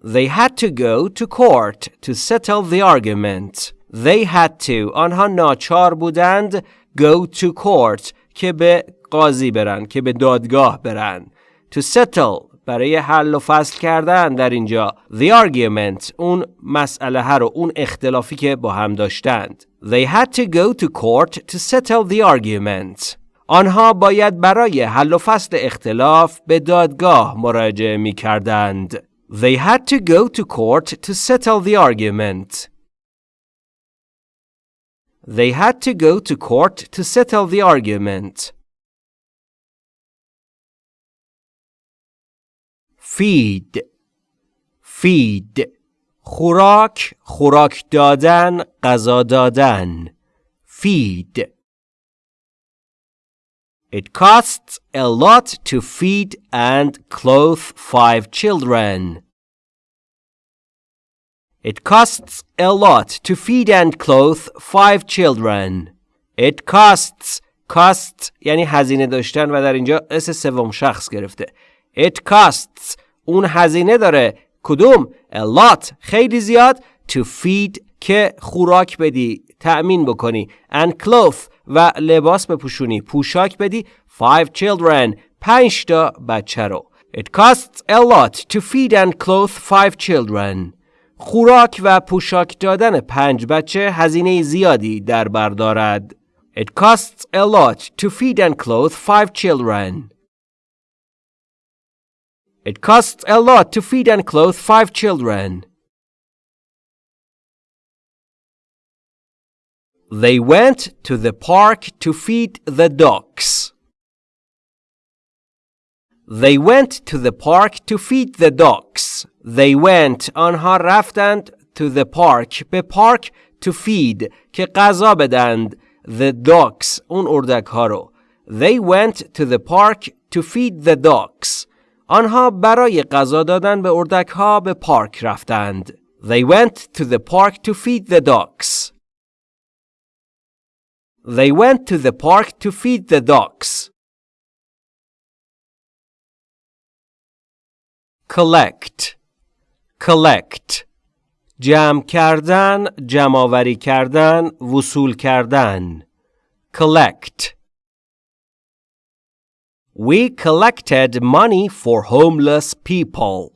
They had to go to court to settle the argument. They had to آنها ناچار بودند go to court که به قاضی برن که به دادگاه برن. To settle برای حل و فصل کردن در اینجا. The argument اون مسئله ها رو اون اختلافی که با هم داشتند. They had to go to court to settle the argument. آنها باید برای حل و فصل اختلاف به دادگاه مراجعه می کردند They had to go to court to settle the argument. They had to go to court to settle the argument. Feed Feed خوراک خوراک دادن غذا دادن Feed It costs a lot to feed and clothe five children. It costs a lot to feed and clothe five children. It costs costs یعنی هزینه داشتن و در اینجا اس سوم شخص گرفته. It costs اون هزینه داره کدوم a lot خیلی زیاد to feed که خوراک بدی تأمین بکنی and clothe و لباس بپوشونی پوشاک بدی five children پنج تا بچه رو It costs a lot to feed and clothe five children خوراک و پوشاک دادن پنج بچه هزینه زیادی در بر دارد. It costs a lot to feed and clothe five children. It costs a lot to feed and clothe five children. They went to the park to feed the ducks. They went to the park to feed the ducks. They went آنها رفتند to the park به پارک to feed که غذا بدند the ducks اون اردک ها رو. They went to the park to feed the ducks. آنها برای غذا دادن به اردک ها به پارک رفتند. They went to the park to feed the ducks. They went to the park to feed the ducks. collect collect جمع کردن جمعآوری کردن وصول کردن collect We collected money for homeless people.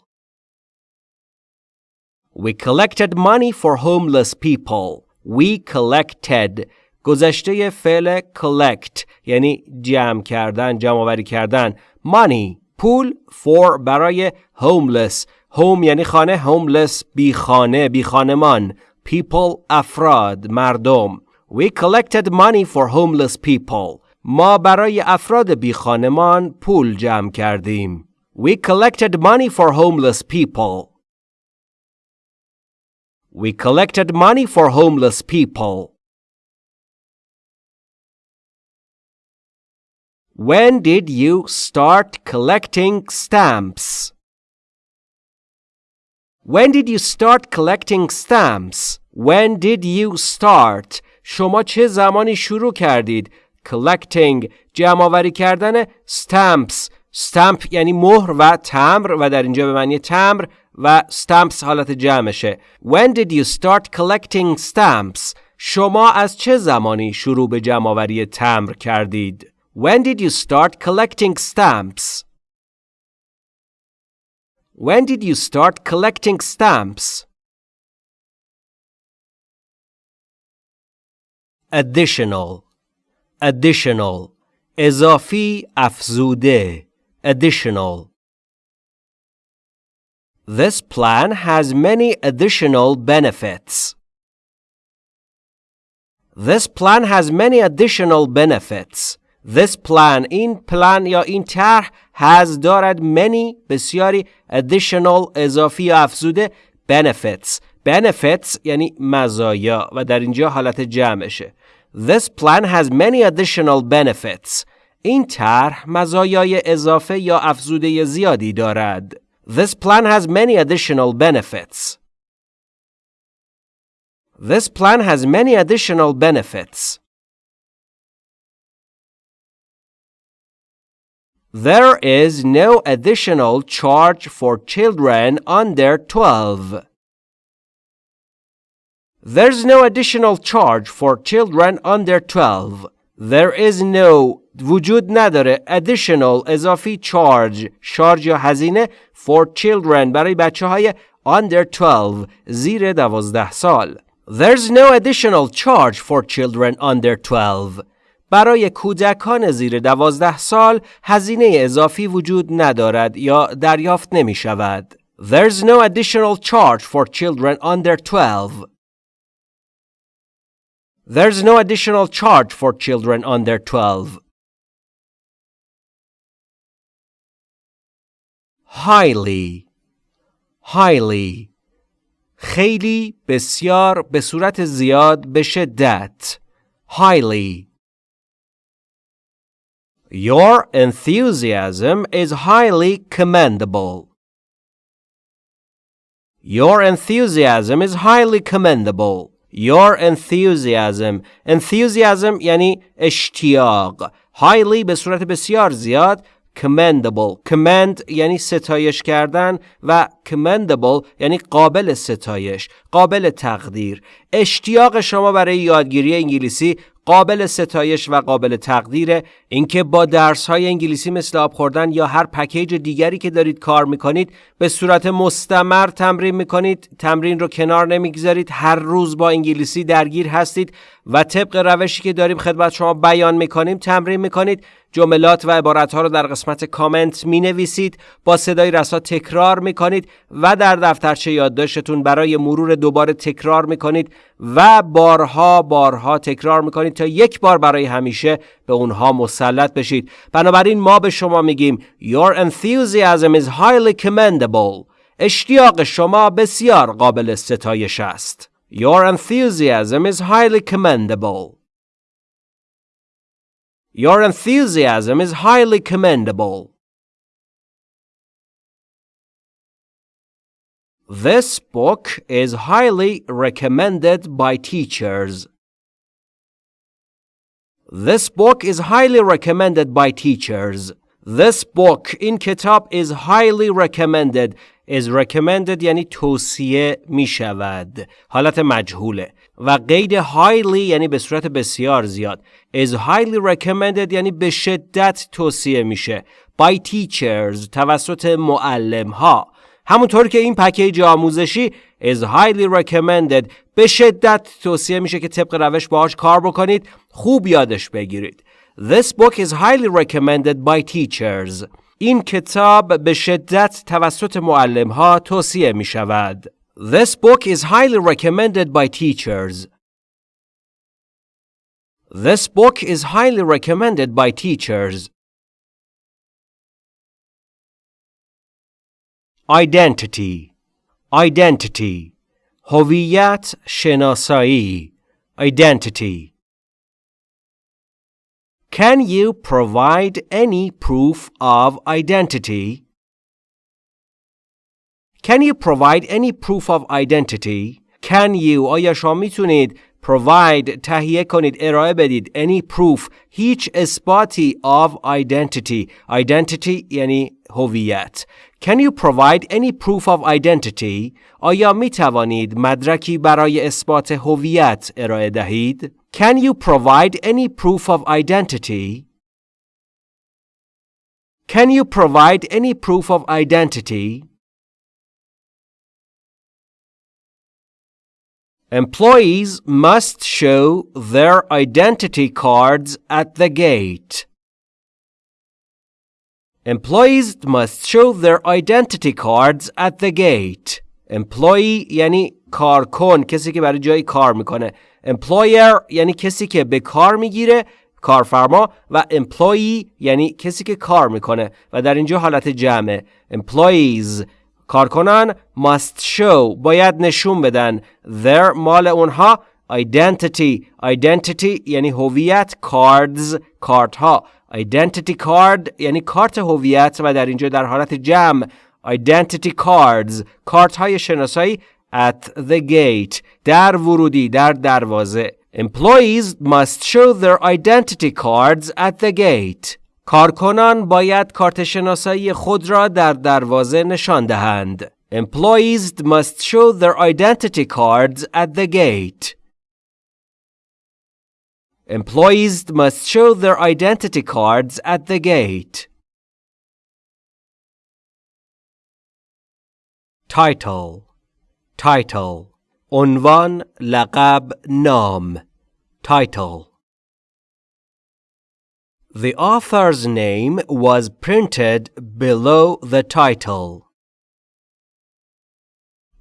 We collected money for homeless people. We collected گذشته فعل collect یعنی جمع کردن جمع کردن money پول for برای homeless home یعنی خانه homeless بی خانه بی خانمان people افراد مردم We collected money for homeless people ما برای افراد بی خانمان پول جمع کردیم We collected money for homeless people We collected money for homeless people When did you start collecting stamps? When did you start collecting stamps? When did you start? شما چه زمانی شروع کردید؟ Collecting جمع آوری کردن stamps stamp یعنی مهر و تمر و در اینجا به معنی تمر و stamps حالت جمعشه When did you start collecting stamps? شما از چه زمانی شروع به جمع آوری تمر کردید؟ When did you start collecting stamps? When did you start collecting stamps? Additional Additional اضافی افزوده Additional This plan has many additional benefits. This plan has many additional benefits. This plan این plan یا این طرح has دارد many بسیاری additional اضافی یا افزوده benefits benefits یعنی مزایا و در اینجا حالت جمعشه This plan has many additional benefits این طرح مزایای اضافه یا افزوده زیادی دارد This plan has many additional benefits This plan has many additional benefits There is no additional charge for children under 12. There's no additional charge for children under 12. There is no وجود نداره additional اضافی charge شارژ یا هزینه for children برای بچه های under 12 زیر 12 سال. There's no additional charge for children under 12. برای کودکان زیر دوازده سال هزینه اضافی وجود ندارد یا دریافت نمی شود. There's no additional charge for children under 12. There's no additional charge for children under 12. Highly highly خیلی بسیار به صورت زیاد به شدت highly Your enthusiasm is highly commendable. Your enthusiasm is highly commendable. Your enthusiasm enthusiasm یعنی اشتیاق highly به صورت بسیار زیاد commendable commend یعنی ستایش کردن و commendable یعنی قابل ستایش قابل تقدیر اشتیاق شما برای یادگیری انگلیسی قابل ستایش و قابل تقدیره. اینکه با درس های انگلیسی مثل آب خوردن یا هر پکیج دیگری که دارید کار می‌کنید به صورت مستمر تمرین می‌کنید. تمرین رو کنار نمی‌گذارید. هر روز با انگلیسی درگیر هستید و طبق روشی که داریم خدمت شما بیان می‌کنیم تمرین می‌کنید. جملات و عبارتها رو در قسمت کامنت می نویسید با صدای رسا تکرار می کنید و در دفترچه یادداشتتون برای مرور دوباره تکرار می کنید و بارها بارها تکرار می کنید تا یک بار برای همیشه به اونها مسلط بشید. بنابراین ما به شما میگیم Your enthusiasm is highly commendable. اشتیاق شما بسیار قابل ستایش است. Your enthusiasm is highly commendable. Your enthusiasm is highly commendable. This book is highly recommended by teachers. This book is highly recommended by teachers. This book in kitab is highly recommended is recommended یعنی توصیه می شود حالت مجهوله و قید highly یعنی به صورت بسیار زیاد. Is highly recommended یعنی به شدت توصیه میشه. By teachers توسط معلم ها همونطور که این پکیج آموزشی is highly recommended. به شدت توصیه میشه که طبق روش باهاش کار بکنید خوب یادش بگیرید. This book is highly recommended by teachers. این کتاب به شدت توسط معلم ها توصیه می شود. This book is highly recommended by teachers. This book is highly recommended by teachers. Identity Identity هویت شناسایی Identity Can you provide any proof of identity? Can you provide any proof of identity? Can you آیا شما میتونید provide تهیه کنید ارائه بدید any proof هیچ اثباتی of identity identity یعنی هویت Can you provide any proof of identity آیا می توانید مدرکی برای اثبات هویت ارائه دهید Can you provide any proof of identity Can you provide any proof of identity Employees must show their identity cards at the gate. Employees must show their identity cards at the gate. Employee یعنی کارکن کسی که برای جایی کار میکنه. Employer یعنی کسی که به کار میگیره کارفرما و employee یعنی کسی که کار میکنه و در اینجا حالت جمعه. Employees کارکنان must show باید نشون بدن their مال اونها identity identity یعنی هویت cards کارت ها identity card یعنی کارت هویت و در اینجا در حالت جمع identity cards کارت های شناسایی at the gate در ورودی در دروازه employees must show their identity cards at the gate کارکنان باید کارت شناسایی خود را در دروازه نشان دهند. Employees must show their identity cards at the gate. Employees must show their identity cards at the gate. Title Title عنوان لقب نام Title The author's name was printed below the title.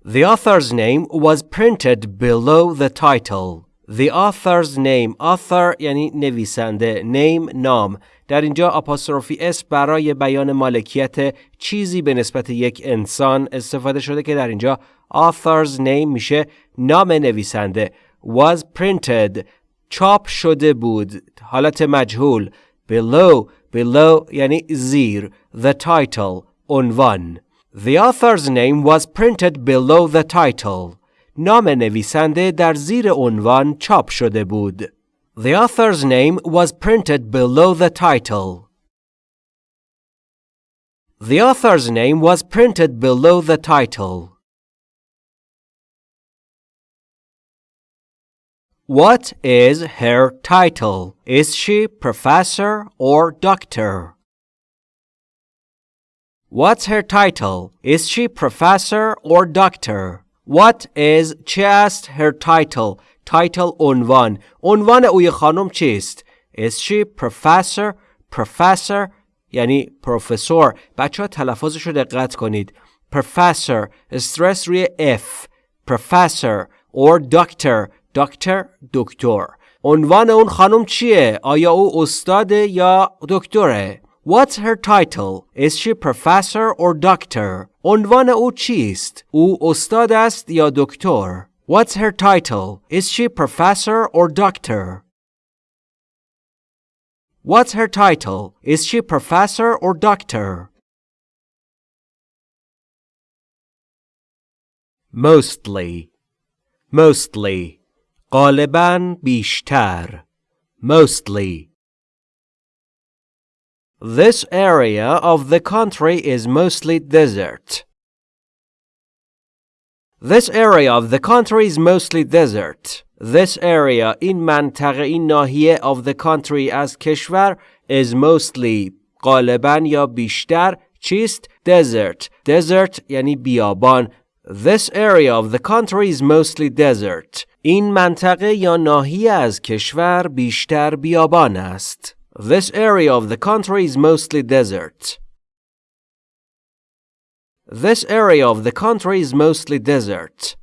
The author's name was printed below the title. The author's name author یعنی نویسنده name نام در اینجا آپاستروفی اس برای بیان مالکیت چیزی به نسبت یک انسان استفاده شده که در اینجا author's name میشه نام نویسنده was printed چاپ شده بود حالت مجهول below below یعنی زیر the title عنوان The author's name was printed below the title نام نویسنده در زیر عنوان چاپ شده بود The author's name was printed below the title The author's name was printed below the title What is her title? Is she professor or doctor? What's her title? Is she professor or doctor? What is چه است her title? Title عنوان عنوان اوی خانم چیست؟ Is she professor? Professor یعنی پروفسور بچه ها تلفظش رو دقت کنید Professor استرس روی F Professor or doctor Doctor دکتر عنوان اون خانم چیه؟ آیا او استاده یا دکتره؟ What's her title? Is she professor or doctor? عنوان او چیست؟ او استاد است یا دکتر؟ What's her title? Is she professor or doctor? What's her title? Is she professor or doctor? Mostly. Mostly. غالباً بیشتر. Mostly. This area of the country is mostly desert. This area of the country is mostly desert. This area این منطقه این ناحیه of the country از کشور is mostly غالبا یا بیشتر چیست؟ desert. desert یعنی بیابان. This area of the country is mostly desert. این منطقه یا ناحیه از کشور بیشتر بیابان است. This area of the country is mostly desert. This area of the country is mostly desert.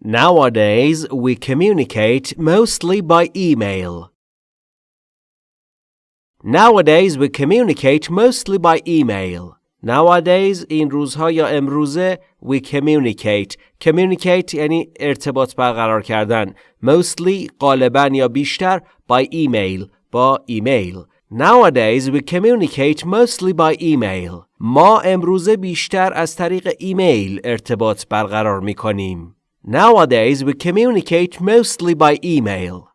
Nowadays, we communicate mostly by email. Nowadays, we communicate mostly by email. Nowadays, این روزها یا امروزه, we communicate. Communicate یعنی ارتباط برقرار کردن. Mostly, غالبا یا بیشتر, by email. با ایمیل. Nowadays, we communicate mostly by email. ما امروزه بیشتر از طریق ایمیل ارتباط برقرار می کنیم. Nowadays, we communicate mostly by email.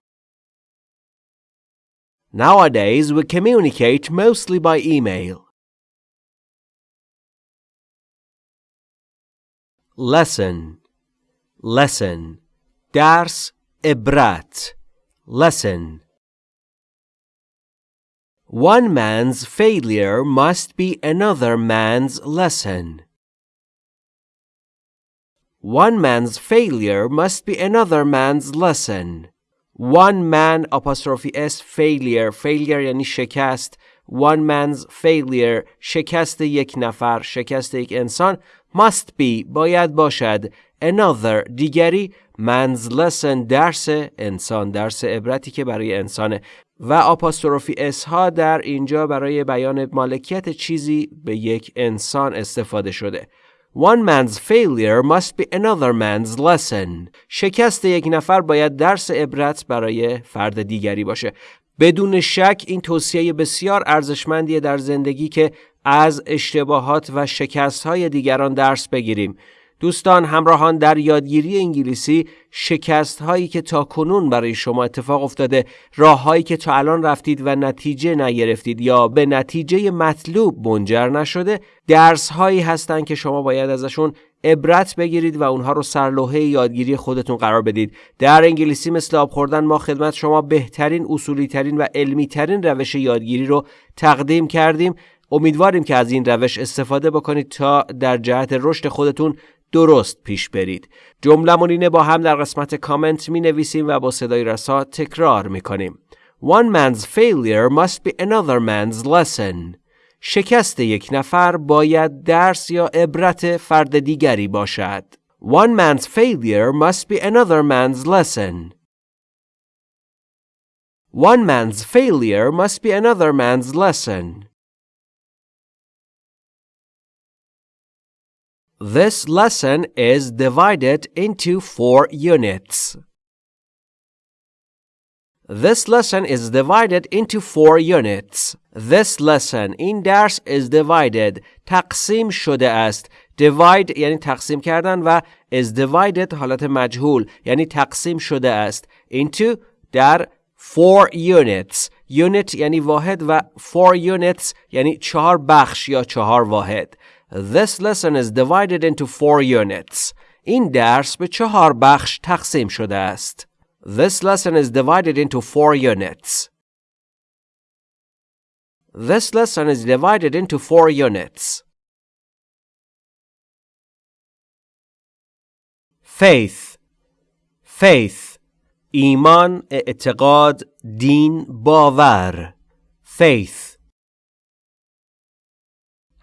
Nowadays, we communicate mostly by email. Lesson Lesson درس عبرت Lesson One man's failure must be another man's lesson. One man's failure must be another man's lesson. One man apostrophe s failure failure یعنی شکست One man's failure شکست یک نفر شکست یک انسان must be باید باشد another دیگری man's lesson درس انسان درس عبرتی که برای انسانه و آپاستروفی اس ها در اینجا برای بیان مالکیت چیزی به یک انسان استفاده شده One man's failure must be another man's lesson. شکست یک نفر باید درس عبرت برای فرد دیگری باشه. بدون شک این توصیه بسیار ارزشمندیه در زندگی که از اشتباهات و شکستهای دیگران درس بگیریم. دوستان همراهان در یادگیری انگلیسی شکست هایی که تا کنون برای شما اتفاق افتاده راه هایی که تا الان رفتید و نتیجه نگرفتید یا به نتیجه مطلوب منجر نشده درس هایی هستند که شما باید ازشون عبرت بگیرید و اونها رو سرلوحه یادگیری خودتون قرار بدید در انگلیسی مثل آب خوردن ما خدمت شما بهترین اصولی ترین و علمی ترین روش یادگیری رو تقدیم کردیم امیدواریم که از این روش استفاده بکنید تا در جهت رشد خودتون درست پیش برید. جملمون اینه با هم در قسمت کامنت می نویسیم و با صدای رسا تکرار می کنیم One man's failure must be another man's lesson. شکست یک نفر باید درس یا عبرت فرد دیگری باشد. One man's failure must be another man's lesson. One man's failure must be another man's lesson. This lesson is divided into four units. This lesson is divided into four units. This lesson in درس is divided تقسیم شده است. Divide یعنی تقسیم کردن و is divided حالت مجهول یعنی تقسیم شده است. Into در four units. Unit یعنی واحد و four units یعنی چهار بخش یا چهار واحد. This lesson is divided into four units. این درس به چهار بخش تقسیم شده است. This lesson is divided into four units. This lesson is divided into four units. Faith Faith ایمان اعتقاد دین باور Faith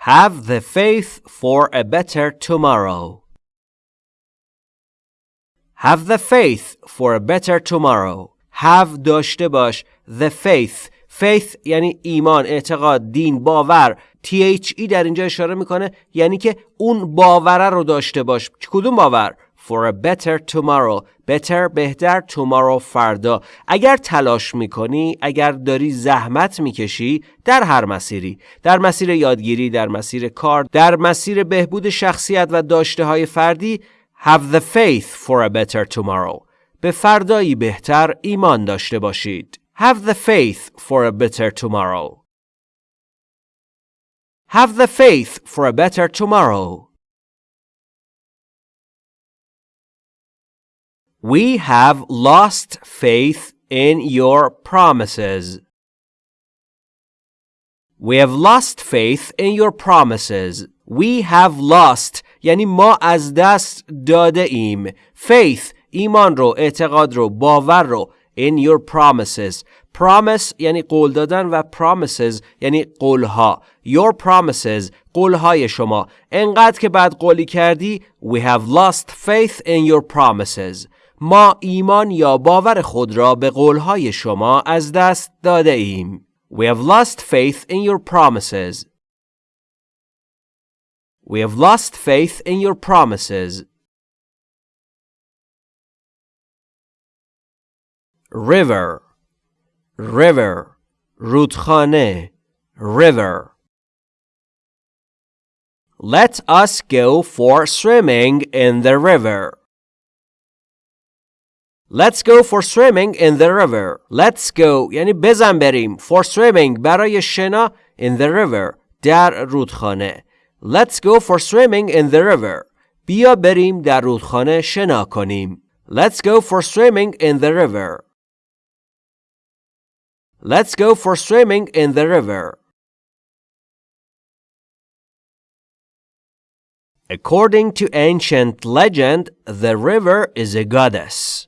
Have the faith for a better tomorrow. Have the faith for a better tomorrow. Have داشته باش the faith faith یعنی ایمان اعتقاد دین باور THE در اینجا اشاره می‌کنه یعنی که اون باوره رو داشته باش کدوم باور for a better tomorrow. Better بهتر tomorrow فردا. اگر تلاش می‌کنی اگر داری زحمت می‌کشی در هر مسیری. در مسیر یادگیری در مسیر کار در مسیر بهبود شخصیت و داشته های فردی have the faith for a better tomorrow. به فردایی بهتر ایمان داشته باشید. Have the faith for a better tomorrow. Have the faith for a better tomorrow. We have lost faith in your promises. We have lost faith in your promises. We have lost یعنی ما از دست داده ایم. Faith ایمان رو، اعتقاد رو، باور رو in your promises. Promise یعنی قول دادن و promises یعنی قولها. Your promises قولهای شما. انقدر که بعد قولی کردی We have lost faith in your promises. ما ایمان یا باور خود را به قولهای شما از دست داده ایم. We have lost faith in your promises. We have lost faith in your promises. River River رودخانه River Let us go for swimming in the river. Let's go for swimming in the river. Let's go یعنی بزن بریم. For swimming برای شنا in the river. در رودخانه. Let's go for swimming in the river. بیا بریم در رودخانه شنا کنیم. Let's go for swimming in the river. Let's go for swimming in the river. According to ancient legend, the river is a goddess.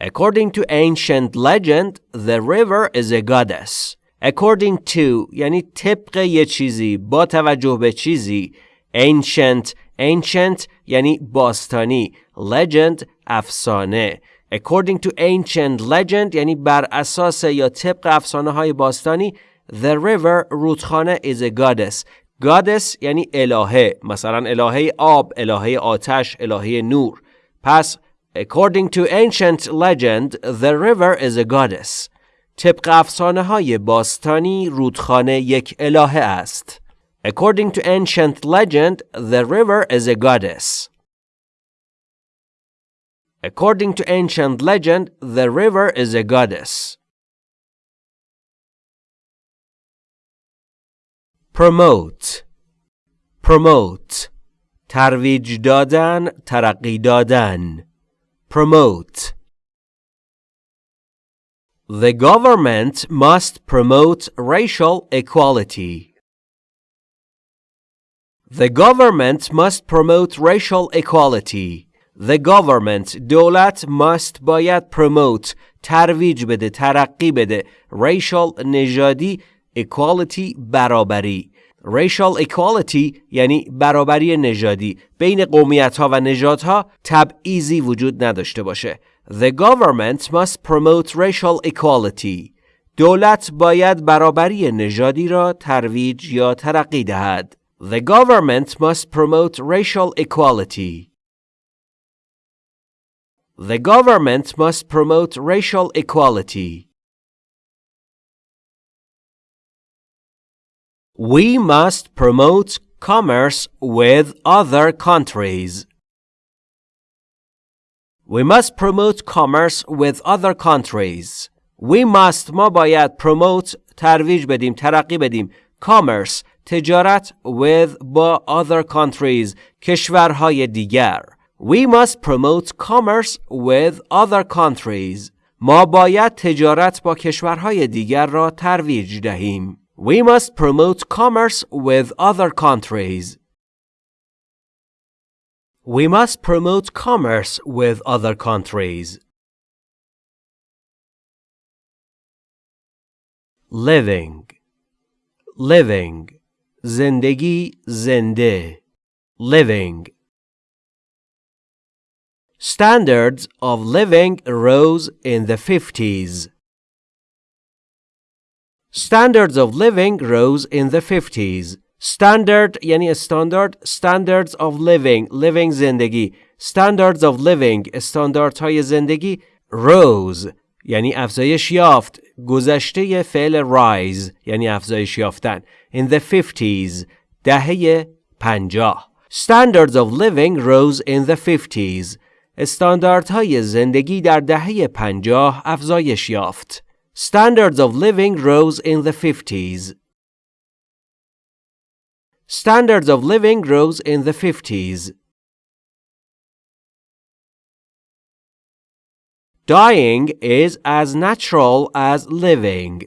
According to ancient legend, the river is a goddess. According to یعنی طبق یه چیزی با توجه به چیزی ancient ancient یعنی باستانی legend افسانه according to ancient legend یعنی بر اساس یا طبق افسانه های باستانی the river رودخانه is a goddess goddess یعنی الهه مثلا الهه آب الهه آتش الهه نور پس According to ancient legend, the river is a goddess. طبق افسانه های باستانی رودخانه یک الهه است. According to ancient legend, the river is a goddess. According to ancient legend, the river is a goddess. Promote Promote ترویج دادن ترقی دادن Promote The government must promote racial equality. The government must promote racial equality. The government دولت must باید promote ترویج بده ترقی بده racial نژادی equality برابری racial equality یعنی برابری نژادی بین قومیت ها و نژادها تبعیضی وجود نداشته باشه The government must promote racial equality دولت باید برابری نژادی را ترویج یا ترقی دهد The government must promote racial equality The government must promote racial equality We must promote commerce with other countries. We must promote commerce with other countries. We must ما باید promote ترویج بدیم ترقی بدیم commerce تجارت with با other countries کشورهای دیگر We must promote commerce with other countries ما باید تجارت با کشورهای دیگر را ترویج دهیم We must promote commerce with other countries We must promote commerce with other countries. Living Living زندگی زنده Living Standards of living rose in the 50s. Standards of living rose in the 50s. standard یعنی استاندارد standards of living living زندگی standards of living استانداردهای زندگی rose یعنی افزایش یافت گذشته فعل rise یعنی افزایش یافتن in the 50s دهه 50 standards of living rose in the 50s استانداردهای زندگی در دهه 50 افزایش یافت standards of living rose in the 50s Standards of living rose in the 50s. Dying is as natural as living.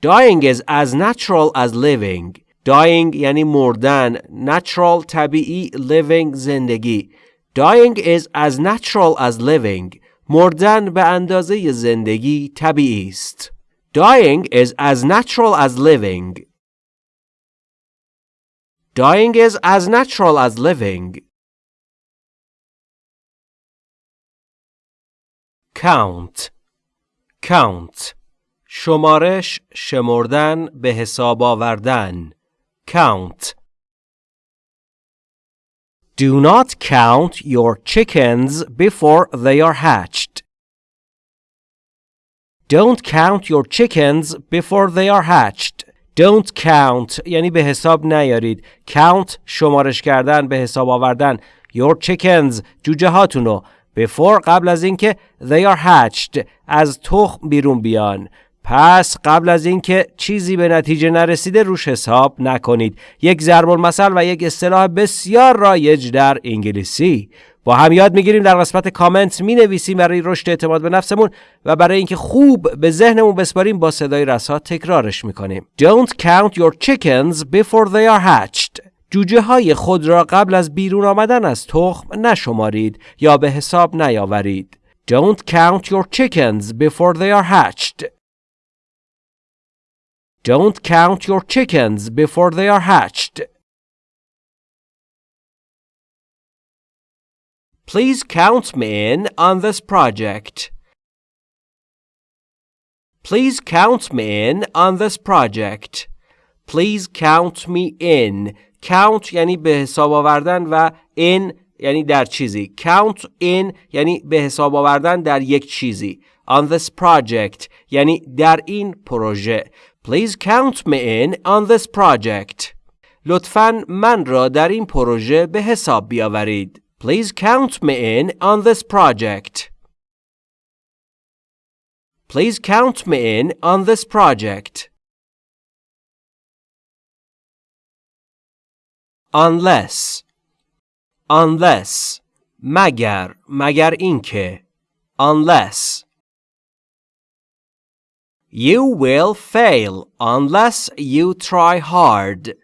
Dying is as natural as living. Dying یعنی مردن. Natural طبیعی living زندگی. Dying is as natural as living. مردن به اندازه زندگی طبیعی است. Dying is as natural as living. Dying is as natural as living. Count Count شمارش شمردن به حساب آوردن Count Do not count your chickens before they are hatched. Don't count your chickens before they are hatched. Don't count یعنی به حساب نیارید. Count شمارش کردن به حساب آوردن. Your chickens جوجه هاتونو before قبل از اینکه they are hatched از تخم بیرون بیان. پس قبل از اینکه چیزی به نتیجه نرسیده روش حساب نکنید. یک ضرب المثل و یک اصطلاح بسیار رایج در انگلیسی. با هم یاد می‌گیریم در قسمت کامنت می نویسیم برای رشد اعتماد به نفسمون و برای اینکه خوب به ذهنمون بسپاریم با صدای رسا تکرارش می‌کنیم Don't count your chickens before they are hatched جوجه های خود را قبل از بیرون آمدن از تخم نشمارید یا به حساب نیاورید Don't count your chickens before they are hatched Don't count your chickens before they are hatched Please count me in on this project. Please count me in on this project. Please count me in. Count یعنی به حساب آوردن و in یعنی در چیزی. Count in یعنی به حساب آوردن در یک چیزی. On this project یعنی در این پروژه. Please count me in on this project. لطفاً من را در این پروژه به حساب بیاورید. Please count me in on this project. Please count me in on this project. Unless Unless مگر مگر اینکه Unless You will fail unless you try hard.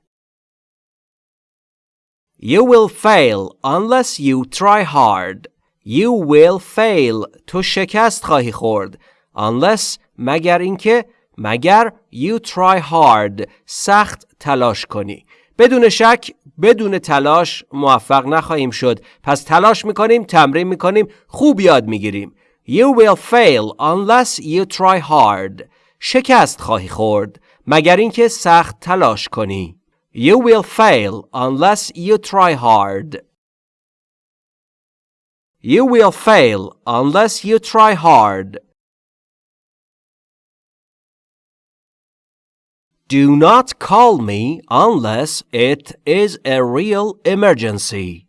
You will fail unless you try hard. You will fail تو شکست خواهی خورد. Unless مگر اینکه مگر you try hard سخت تلاش کنی. بدون شک بدون تلاش موفق نخواهیم شد. پس تلاش میکنیم تمرین میکنیم خوب یاد میگیریم. You will fail unless you try hard. شکست خواهی خورد مگر اینکه سخت تلاش کنی. You will fail unless you try hard. You will fail unless you try hard. Do not call me unless it is a real emergency.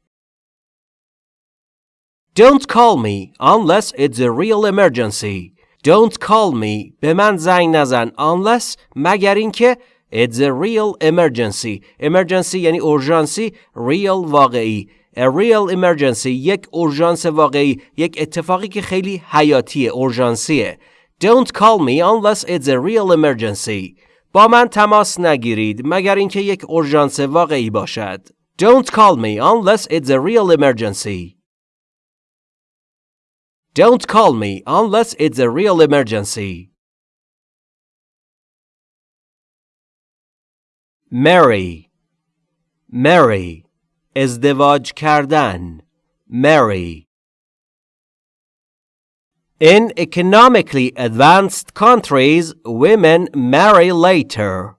Don't call me unless it's a real emergency. Don't call me به من زنگ نزن unless مگر اینکه It's a real emergency. Emergency یعنی اورژانسی real واقعی. A real emergency یک اورژانس واقعی یک اتفاقی که خیلی حیاتیه اورژانسیه. Don't call me unless it's a real emergency. با من تماس نگیرید مگر اینکه یک اورژانس واقعی باشد. Don't call me unless it's a real emergency. Don't call me unless it's a real emergency. Mary Marry ازدواج کردن Marry. In economically advanced countries, women marry later.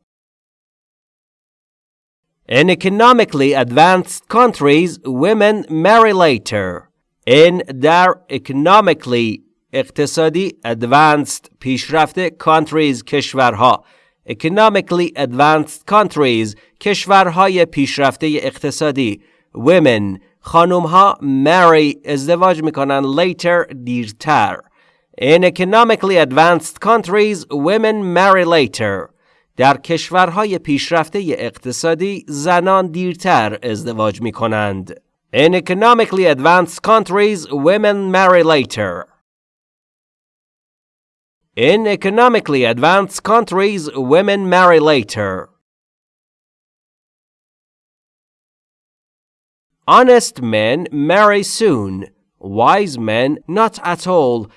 In economically advanced countries, women marry later. In در economically اقتصادی advanced پیشرفته countries کشورها economically advanced countries کشورهای پیشرفته اقتصادی women خانومها marry ازدواج می‌کنن later دیرتر In economically advanced countries women marry later در کشورهای پیشرفته اقتصادی زنان دیرتر ازدواج می کنند. In economically advanced countries women marry later In economically advanced countries, women marry later. Honest men marry soon, wise men not at all.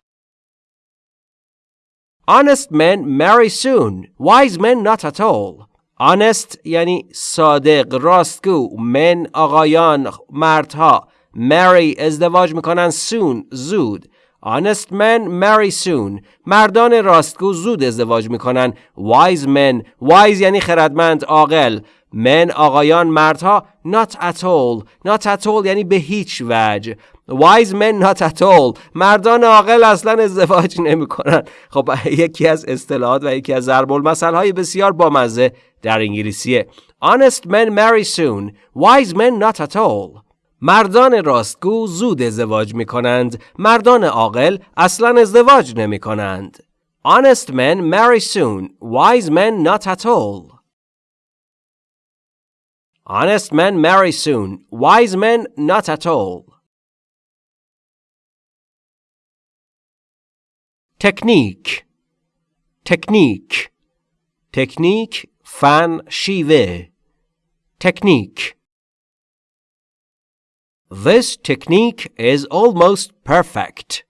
Honest men marry soon, wise men not at all. Honest یعنی صادق راستگو men آقایان مردها marry ازدواج می‌کنن soon زود Honest men marry soon. مردان راستگو زود ازدواج می‌کنن. Wise men. Wise یعنی خردمند عاقل. Men آقایان مردها not at all. Not at all یعنی به هیچ وجه. Wise men not at all. مردان عاقل اصلا ازدواج نمی‌کنن. خب یکی از اصطلاحات و یکی از ضرب المثل های بسیار بامزه در انگلیسیه. Honest men marry soon. Wise men not at all. مردان راستگو زود ازدواج می کنند. مردان عاقل اصلا ازدواج نمی کنند. Honest men marry soon. Wise men not at all. Honest men marry soon. Wise men not at all. Technique Technique Technique فن شیوه Technique This technique is almost perfect.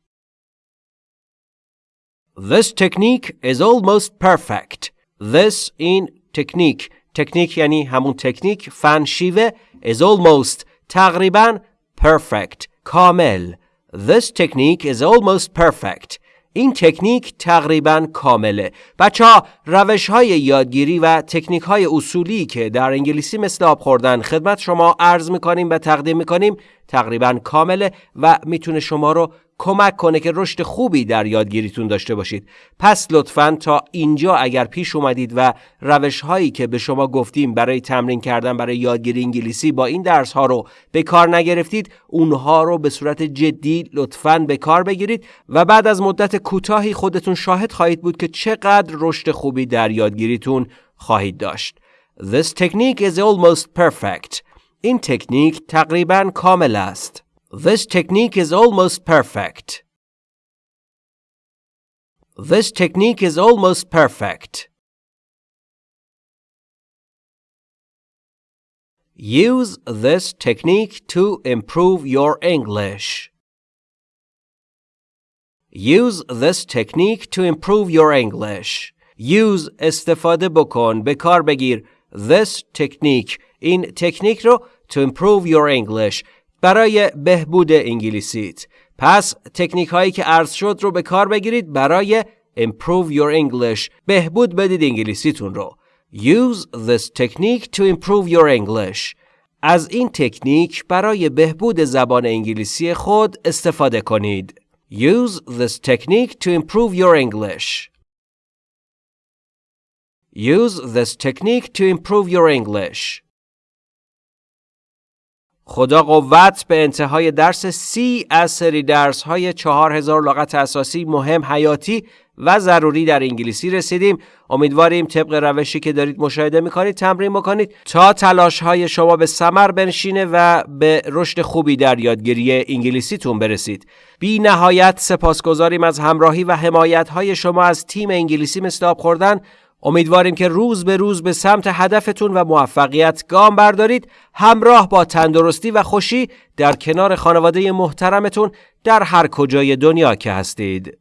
This technique is almost perfect. This in technique. تکنیک یعنی همون تکنیک فن شیوه is almost تقریبا perfect کامل. This technique is almost perfect. این تکنیک تقریبا کامله. بچه ها روش های یادگیری و تکنیک های اصولی که در انگلیسی مثل آب خوردن خدمت شما عرض می‌کنیم و تقدیم می‌کنیم تقریبا کامله و می‌تونه شما رو کمک کنه که رشد خوبی در یادگیریتون داشته باشید پس لطفا تا اینجا اگر پیش اومدید و روش هایی که به شما گفتیم برای تمرین کردن برای یادگیری انگلیسی با این درس ها رو به کار نگرفتید اونها رو به صورت جدی لطفا به کار بگیرید و بعد از مدت کوتاهی خودتون شاهد خواهید بود که چقدر رشد خوبی در یادگیریتون خواهید داشت This technique is almost perfect. این تکنیک تقریبا کامل است. This technique is almost perfect. This technique is almost perfect. Use this technique to improve your English. Use this technique to improve your English. Use استفاده بکن به کار بگیر this technique این تکنیک رو to improve your English برای بهبود انگلیسیت پس تکنیک هایی که عرض شد رو به کار بگیرید برای improve your English بهبود بدید انگلیسیتون رو Use this technique to improve your English از این تکنیک برای بهبود زبان انگلیسی خود استفاده کنید Use this technique to improve your English Use this technique to improve your English خدا قوت به انتهای درس سی از سری درس های چهار هزار لغت اساسی مهم حیاتی و ضروری در انگلیسی رسیدیم. امیدواریم طبق روشی که دارید مشاهده می‌کنید تمرین بکنید تا تلاش های شما به ثمر بنشینه و به رشد خوبی در یادگیری انگلیسیتون برسید. بی نهایت سپاسگزاریم از همراهی و حمایت های شما از تیم انگلیسی مثل آب خوردن. امیدواریم که روز به روز به سمت هدفتون و موفقیت گام بردارید همراه با تندرستی و خوشی در کنار خانواده محترمتون در هر کجای دنیا که هستید.